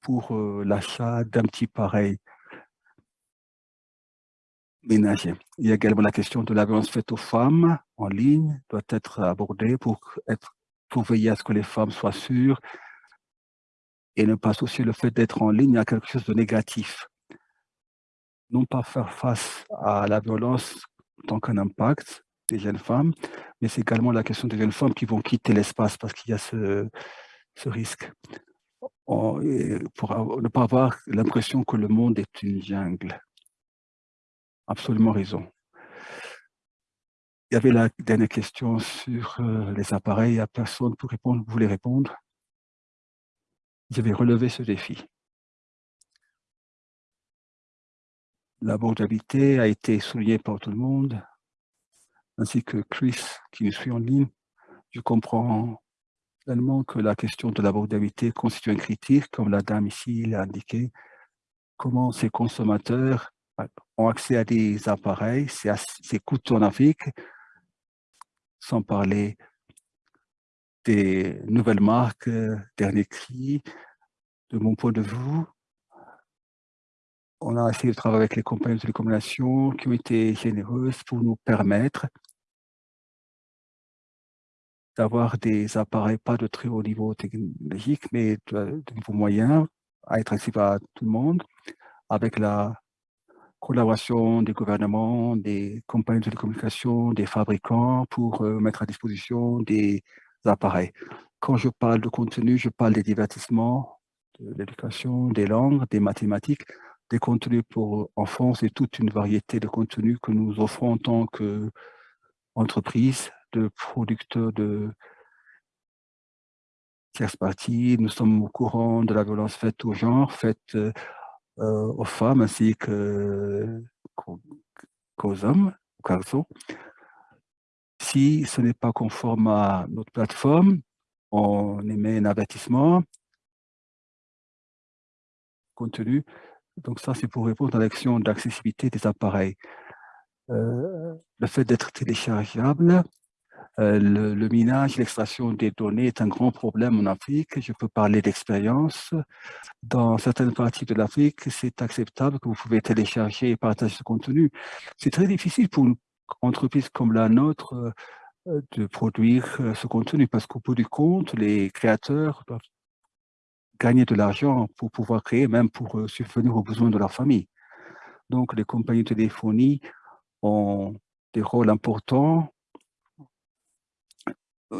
E: pour euh, l'achat d'un petit pareil ménager. Il y a également la question de la violence faite aux femmes en ligne, doit être abordée pour, être, pour veiller à ce que les femmes soient sûres et ne pas associer le fait d'être en ligne à quelque chose de négatif. Non pas faire face à la violence tant qu'un impact des jeunes femmes, mais c'est également la question des jeunes femmes qui vont quitter l'espace parce qu'il y a ce, risque. pour ne pas avoir l'impression que le monde est une jungle. Absolument raison. Il y avait la dernière question sur euh, les appareils. Il n'y a personne pour répondre. Vous voulez répondre? Je vais relever ce défi. L'abordabilité a été soulignée par tout le monde, ainsi que Chris qui nous suit en ligne. Je comprends pleinement que la question de l'abordabilité constitue un critique, comme la dame ici l'a indiqué. Comment ces consommateurs ont accès à des appareils, c'est coûteux en Afrique, sans parler des nouvelles marques, euh, dernier cri. De mon point de vue, on a essayé de travailler avec les compagnies de télécommunications qui ont été généreuses pour nous permettre d'avoir des appareils, pas de très haut niveau technologique, mais de, de niveau moyen, à être accessible à tout le monde, avec la collaboration des gouvernements, des compagnies de télécommunications, des fabricants pour euh, mettre à disposition des appareils. Quand je parle de contenu, je parle des divertissements, de l'éducation, des langues, des mathématiques, des contenus pour enfants et toute une variété de contenus que nous offrons en tant qu'entreprise, de producteurs de tierces parties. Nous sommes au courant de la violence faite au genre, faite euh, euh, aux femmes ainsi qu'aux hommes, aux garçons. Si ce n'est pas conforme à notre plateforme, on émet un avertissement contenu. Donc ça, c'est pour répondre à l'action d'accessibilité des appareils. Euh, le fait d'être téléchargeable, euh, le, minage, l'extraction des données est un grand problème en Afrique. Je peux parler d'expérience. Dans certaines parties de l'Afrique, c'est acceptable que vous pouvez télécharger et partager ce contenu. C'est très difficile pour une entreprise comme la nôtre euh, de produire euh, ce contenu parce qu'au bout du compte, les créateurs doivent gagner de l'argent pour pouvoir créer, même pour subvenir aux besoins de leur famille. Donc, les compagnies de téléphonie ont des rôles importants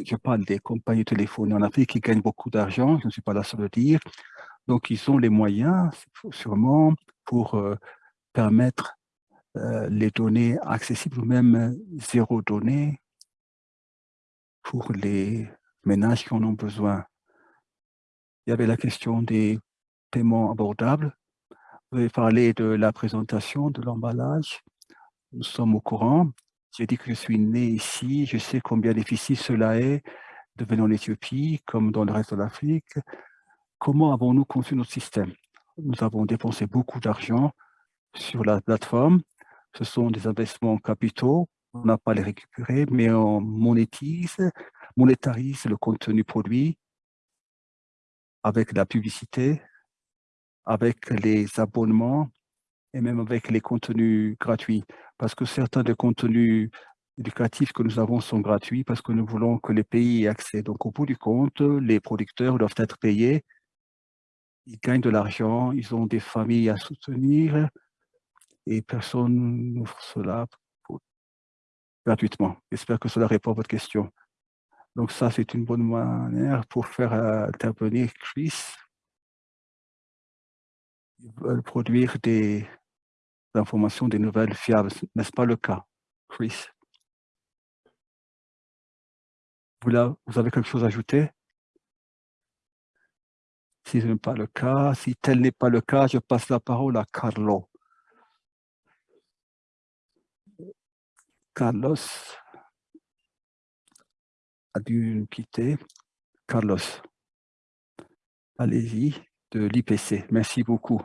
E: je parle des compagnies téléphoniques en Afrique qui gagnent beaucoup d'argent, je ne suis pas la seule à le dire. Donc, ils ont les moyens, sûrement, pour euh, permettre euh, les données accessibles ou même euh, zéro données pour les ménages qui en ont besoin. Il y avait la question des paiements abordables. Vous avez parlé de la présentation, de l'emballage. Nous sommes au courant. J'ai dit que je suis né ici, je sais combien difficile cela est de venir en Éthiopie, comme dans le reste de l'Afrique. Comment avons-nous conçu notre système? Nous avons dépensé beaucoup d'argent sur la plateforme. Ce sont des investissements capitaux. On n'a pas les récupérer, mais on monétise, monétarise le contenu produit avec la publicité, avec les abonnements et même avec les contenus gratuits parce que certains des contenus éducatifs que nous avons sont gratuits parce que nous voulons que les pays aient accès. Donc, au bout du compte, les producteurs doivent être payés. Ils gagnent de l'argent, ils ont des familles à soutenir et personne n'offre cela gratuitement. J'espère que cela répond à votre question. Donc ça, c'est une bonne manière pour faire intervenir Chris. Ils veulent produire des d'informations, des nouvelles fiables. N'est-ce pas le cas, Chris? Vous, là, vous avez quelque chose à ajouter? Si ce n'est pas le cas, si tel n'est pas le cas, je passe la parole à Carlo. Carlos a dû nous quitter. Carlos, allez-y, de l'IPC. Merci beaucoup.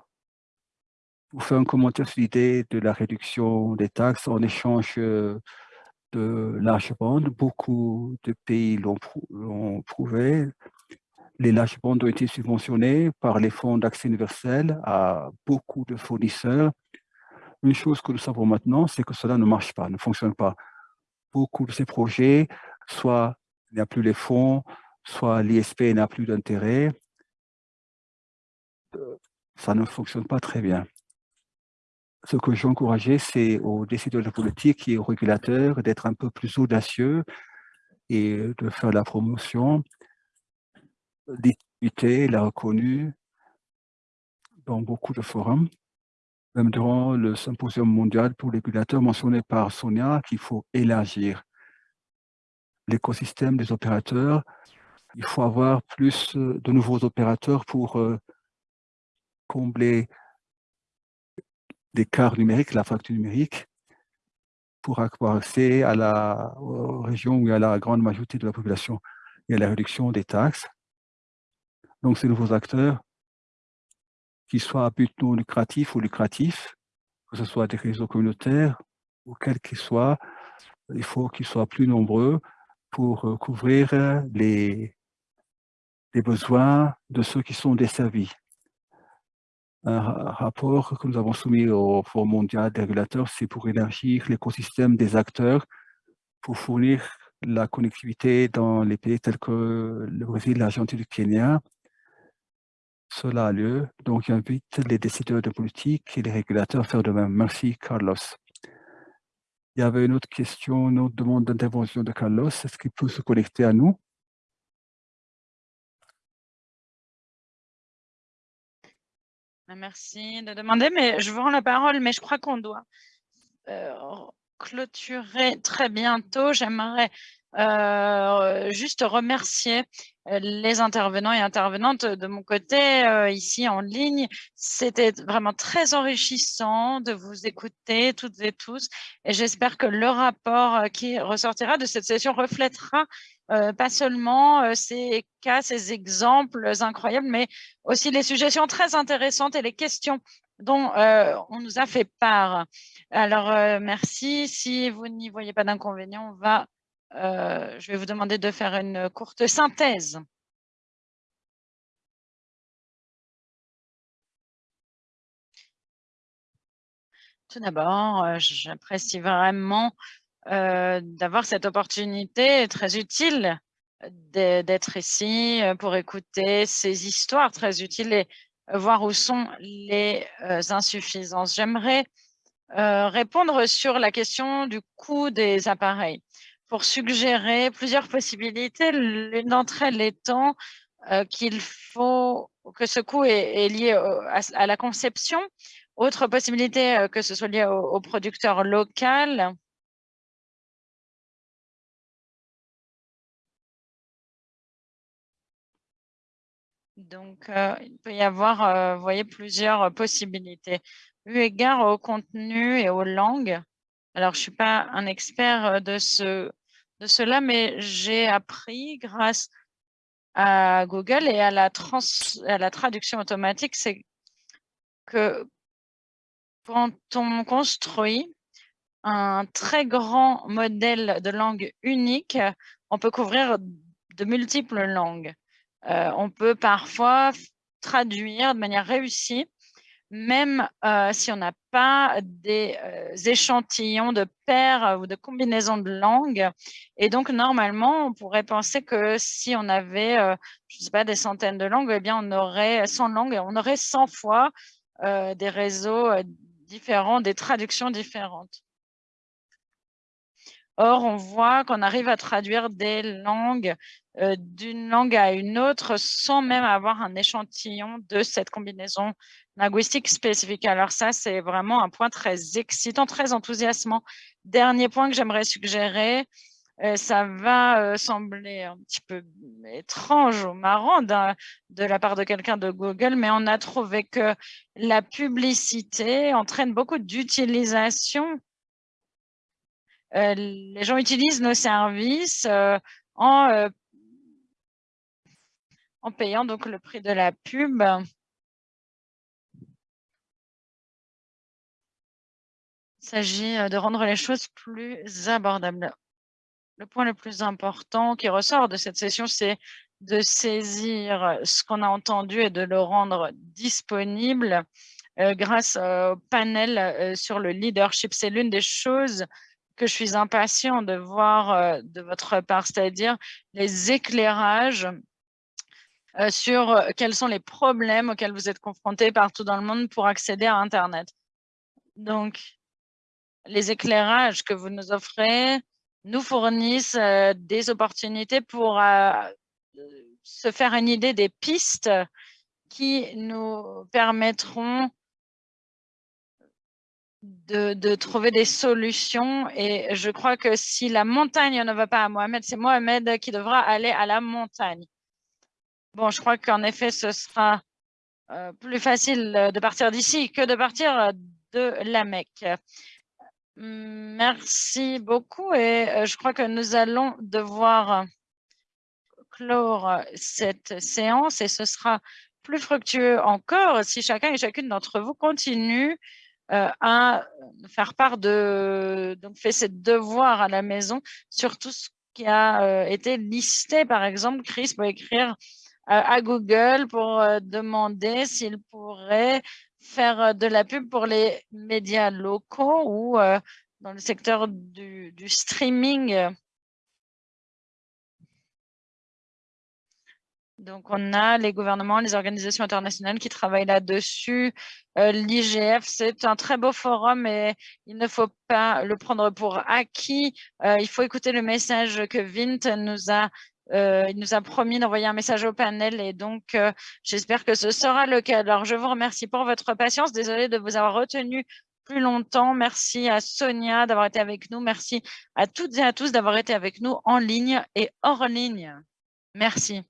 E: Vous faites un commentaire sur l'idée de la réduction des taxes en échange euh, de large bande. Beaucoup de pays l'ont prouvé. Les larges bandes ont été subventionnées par les fonds d'accès universel à beaucoup de fournisseurs. Une chose que nous savons maintenant, c'est que cela ne marche pas, ne fonctionne pas. Beaucoup de ces projets, soit il n'y a plus les fonds, soit l'ISP n'a plus d'intérêt. Euh, ça ne fonctionne pas très bien ce que j'ai encouragé, c'est aux décideurs de politique et aux régulateurs d'être un peu plus audacieux et de faire la promotion. L'utilité l'a reconnu dans beaucoup de forums, même durant le symposium mondial pour les régulateurs mentionné par Sonia, qu'il faut élargir l'écosystème des opérateurs. Il faut avoir plus de nouveaux opérateurs pour euh, combler l'écart numérique, la fracture numérique, pour avoir accès à la région où il y a la grande majorité de la population et à la réduction des taxes. Donc, ces nouveaux acteurs, qu'ils soient à but non lucratif ou lucratif, que ce soit des réseaux communautaires ou quels qu'ils soient, il faut qu'ils soient plus nombreux pour euh, couvrir les besoins de ceux qui sont desservis un rapport que nous avons soumis au Forum mondial des régulateurs, c'est pour élargir l'écosystème des acteurs pour fournir la connectivité dans les pays tels que le Brésil, l'Argentine le Kenya. Cela a lieu, donc j'invite les décideurs de politique et les régulateurs à faire de même. Merci, Carlos. Il y avait une autre question, une autre demande d'intervention de Carlos. Est-ce qu'il peut se connecter à nous?
D: Merci de demander, mais je vous rends la parole, mais je crois qu'on doit euh, clôturer très bientôt. J'aimerais euh, juste remercier euh, les intervenants et intervenantes de mon côté ici en ligne. C'était vraiment très enrichissant de vous écouter toutes et tous et j'espère que le rapport qui ressortira de cette session reflètera euh, pas seulement euh, ces cas, ces exemples incroyables, mais aussi les suggestions très intéressantes et les questions dont euh, on nous a fait part. Alors, merci. Si vous n'y voyez pas d'inconvénient, on va, je vais vous demander de faire une courte synthèse. Tout d'abord, j'apprécie vraiment euh, d'avoir cette opportunité très utile d'être ici euh, pour écouter ces histoires très utiles et voir où sont les euh, insuffisances. J'aimerais répondre sur la question du coût des appareils pour suggérer plusieurs possibilités. L'une d'entre elles étant qu'il faut que ce coût est, lié à, la conception. Autre possibilité, que ce soit lié au, au producteur local Donc, euh, il peut y avoir, euh, voyez, plusieurs possibilités. Eu égard au contenu et aux langues, alors je ne suis pas un expert euh, de, ce, de cela, mais j'ai appris grâce à Google et à la, à la traduction automatique, c'est que quand on construit un très grand modèle de langue unique, on peut couvrir de multiples langues. Euh, on peut parfois traduire de manière réussie, même euh, si on n'a pas des euh, échantillons de paires ou de combinaisons de langues. Et donc, normalement, on pourrait penser que si on avait, je ne sais pas, des centaines de langues, eh bien, on aurait 100 langues, on aurait 100 fois des réseaux différents, des traductions différentes. Or, on voit qu'on arrive à traduire des langues euh, d'une langue à une autre sans même avoir un échantillon de cette combinaison linguistique spécifique. Alors ça, c'est vraiment un point très excitant, très enthousiasmant. Dernier point que j'aimerais suggérer, euh, ça va euh, sembler un petit peu étrange ou marrant de la part de quelqu'un de Google, mais on a trouvé que la publicité entraîne beaucoup d'utilisation les gens utilisent nos services en, en payant donc le prix de la pub. Il s'agit de rendre les choses plus abordables. Le point le plus important qui ressort de cette session, c'est de saisir ce qu'on a entendu et de le rendre disponible grâce au panel sur le leadership. C'est l'une des choses que je suis impatient de voir de votre part, c'est-à-dire les éclairages sur quels sont les problèmes auxquels vous êtes confrontés partout dans le monde pour accéder à Internet. Donc, les éclairages que vous nous offrez nous fournissent des opportunités pour se faire une idée des pistes qui nous permettront de, trouver des solutions. Et je crois que si la montagne ne va pas à Mohamed, c'est Mohamed qui devra aller à la montagne. Bon, je crois qu'en effet, ce sera plus facile de partir d'ici que de partir de la Mecque. Merci beaucoup et euh, je crois que nous allons devoir clore cette séance et ce sera plus fructueux encore si chacun et chacune d'entre vous continue euh, à faire part de, donc fait ses devoirs à la maison sur tout ce qui a euh, été listé. Par exemple, Chris peut écrire à Google pour demander s'il pourrait faire euh, de la pub pour les médias locaux ou euh, dans le secteur du, streaming. Donc, on a les gouvernements, les organisations internationales qui travaillent là-dessus. Euh, L'IGF, c'est un très beau forum et il ne faut pas le prendre pour acquis. il faut écouter le message que Vint nous a euh, il nous a promis d'envoyer un message au panel et donc euh, j'espère que ce sera le cas. Alors, je vous remercie pour votre patience. Désolée de vous avoir retenu plus longtemps. Merci à Sonia d'avoir été avec nous. Merci à toutes et à tous d'avoir été avec nous en ligne et hors ligne. Merci.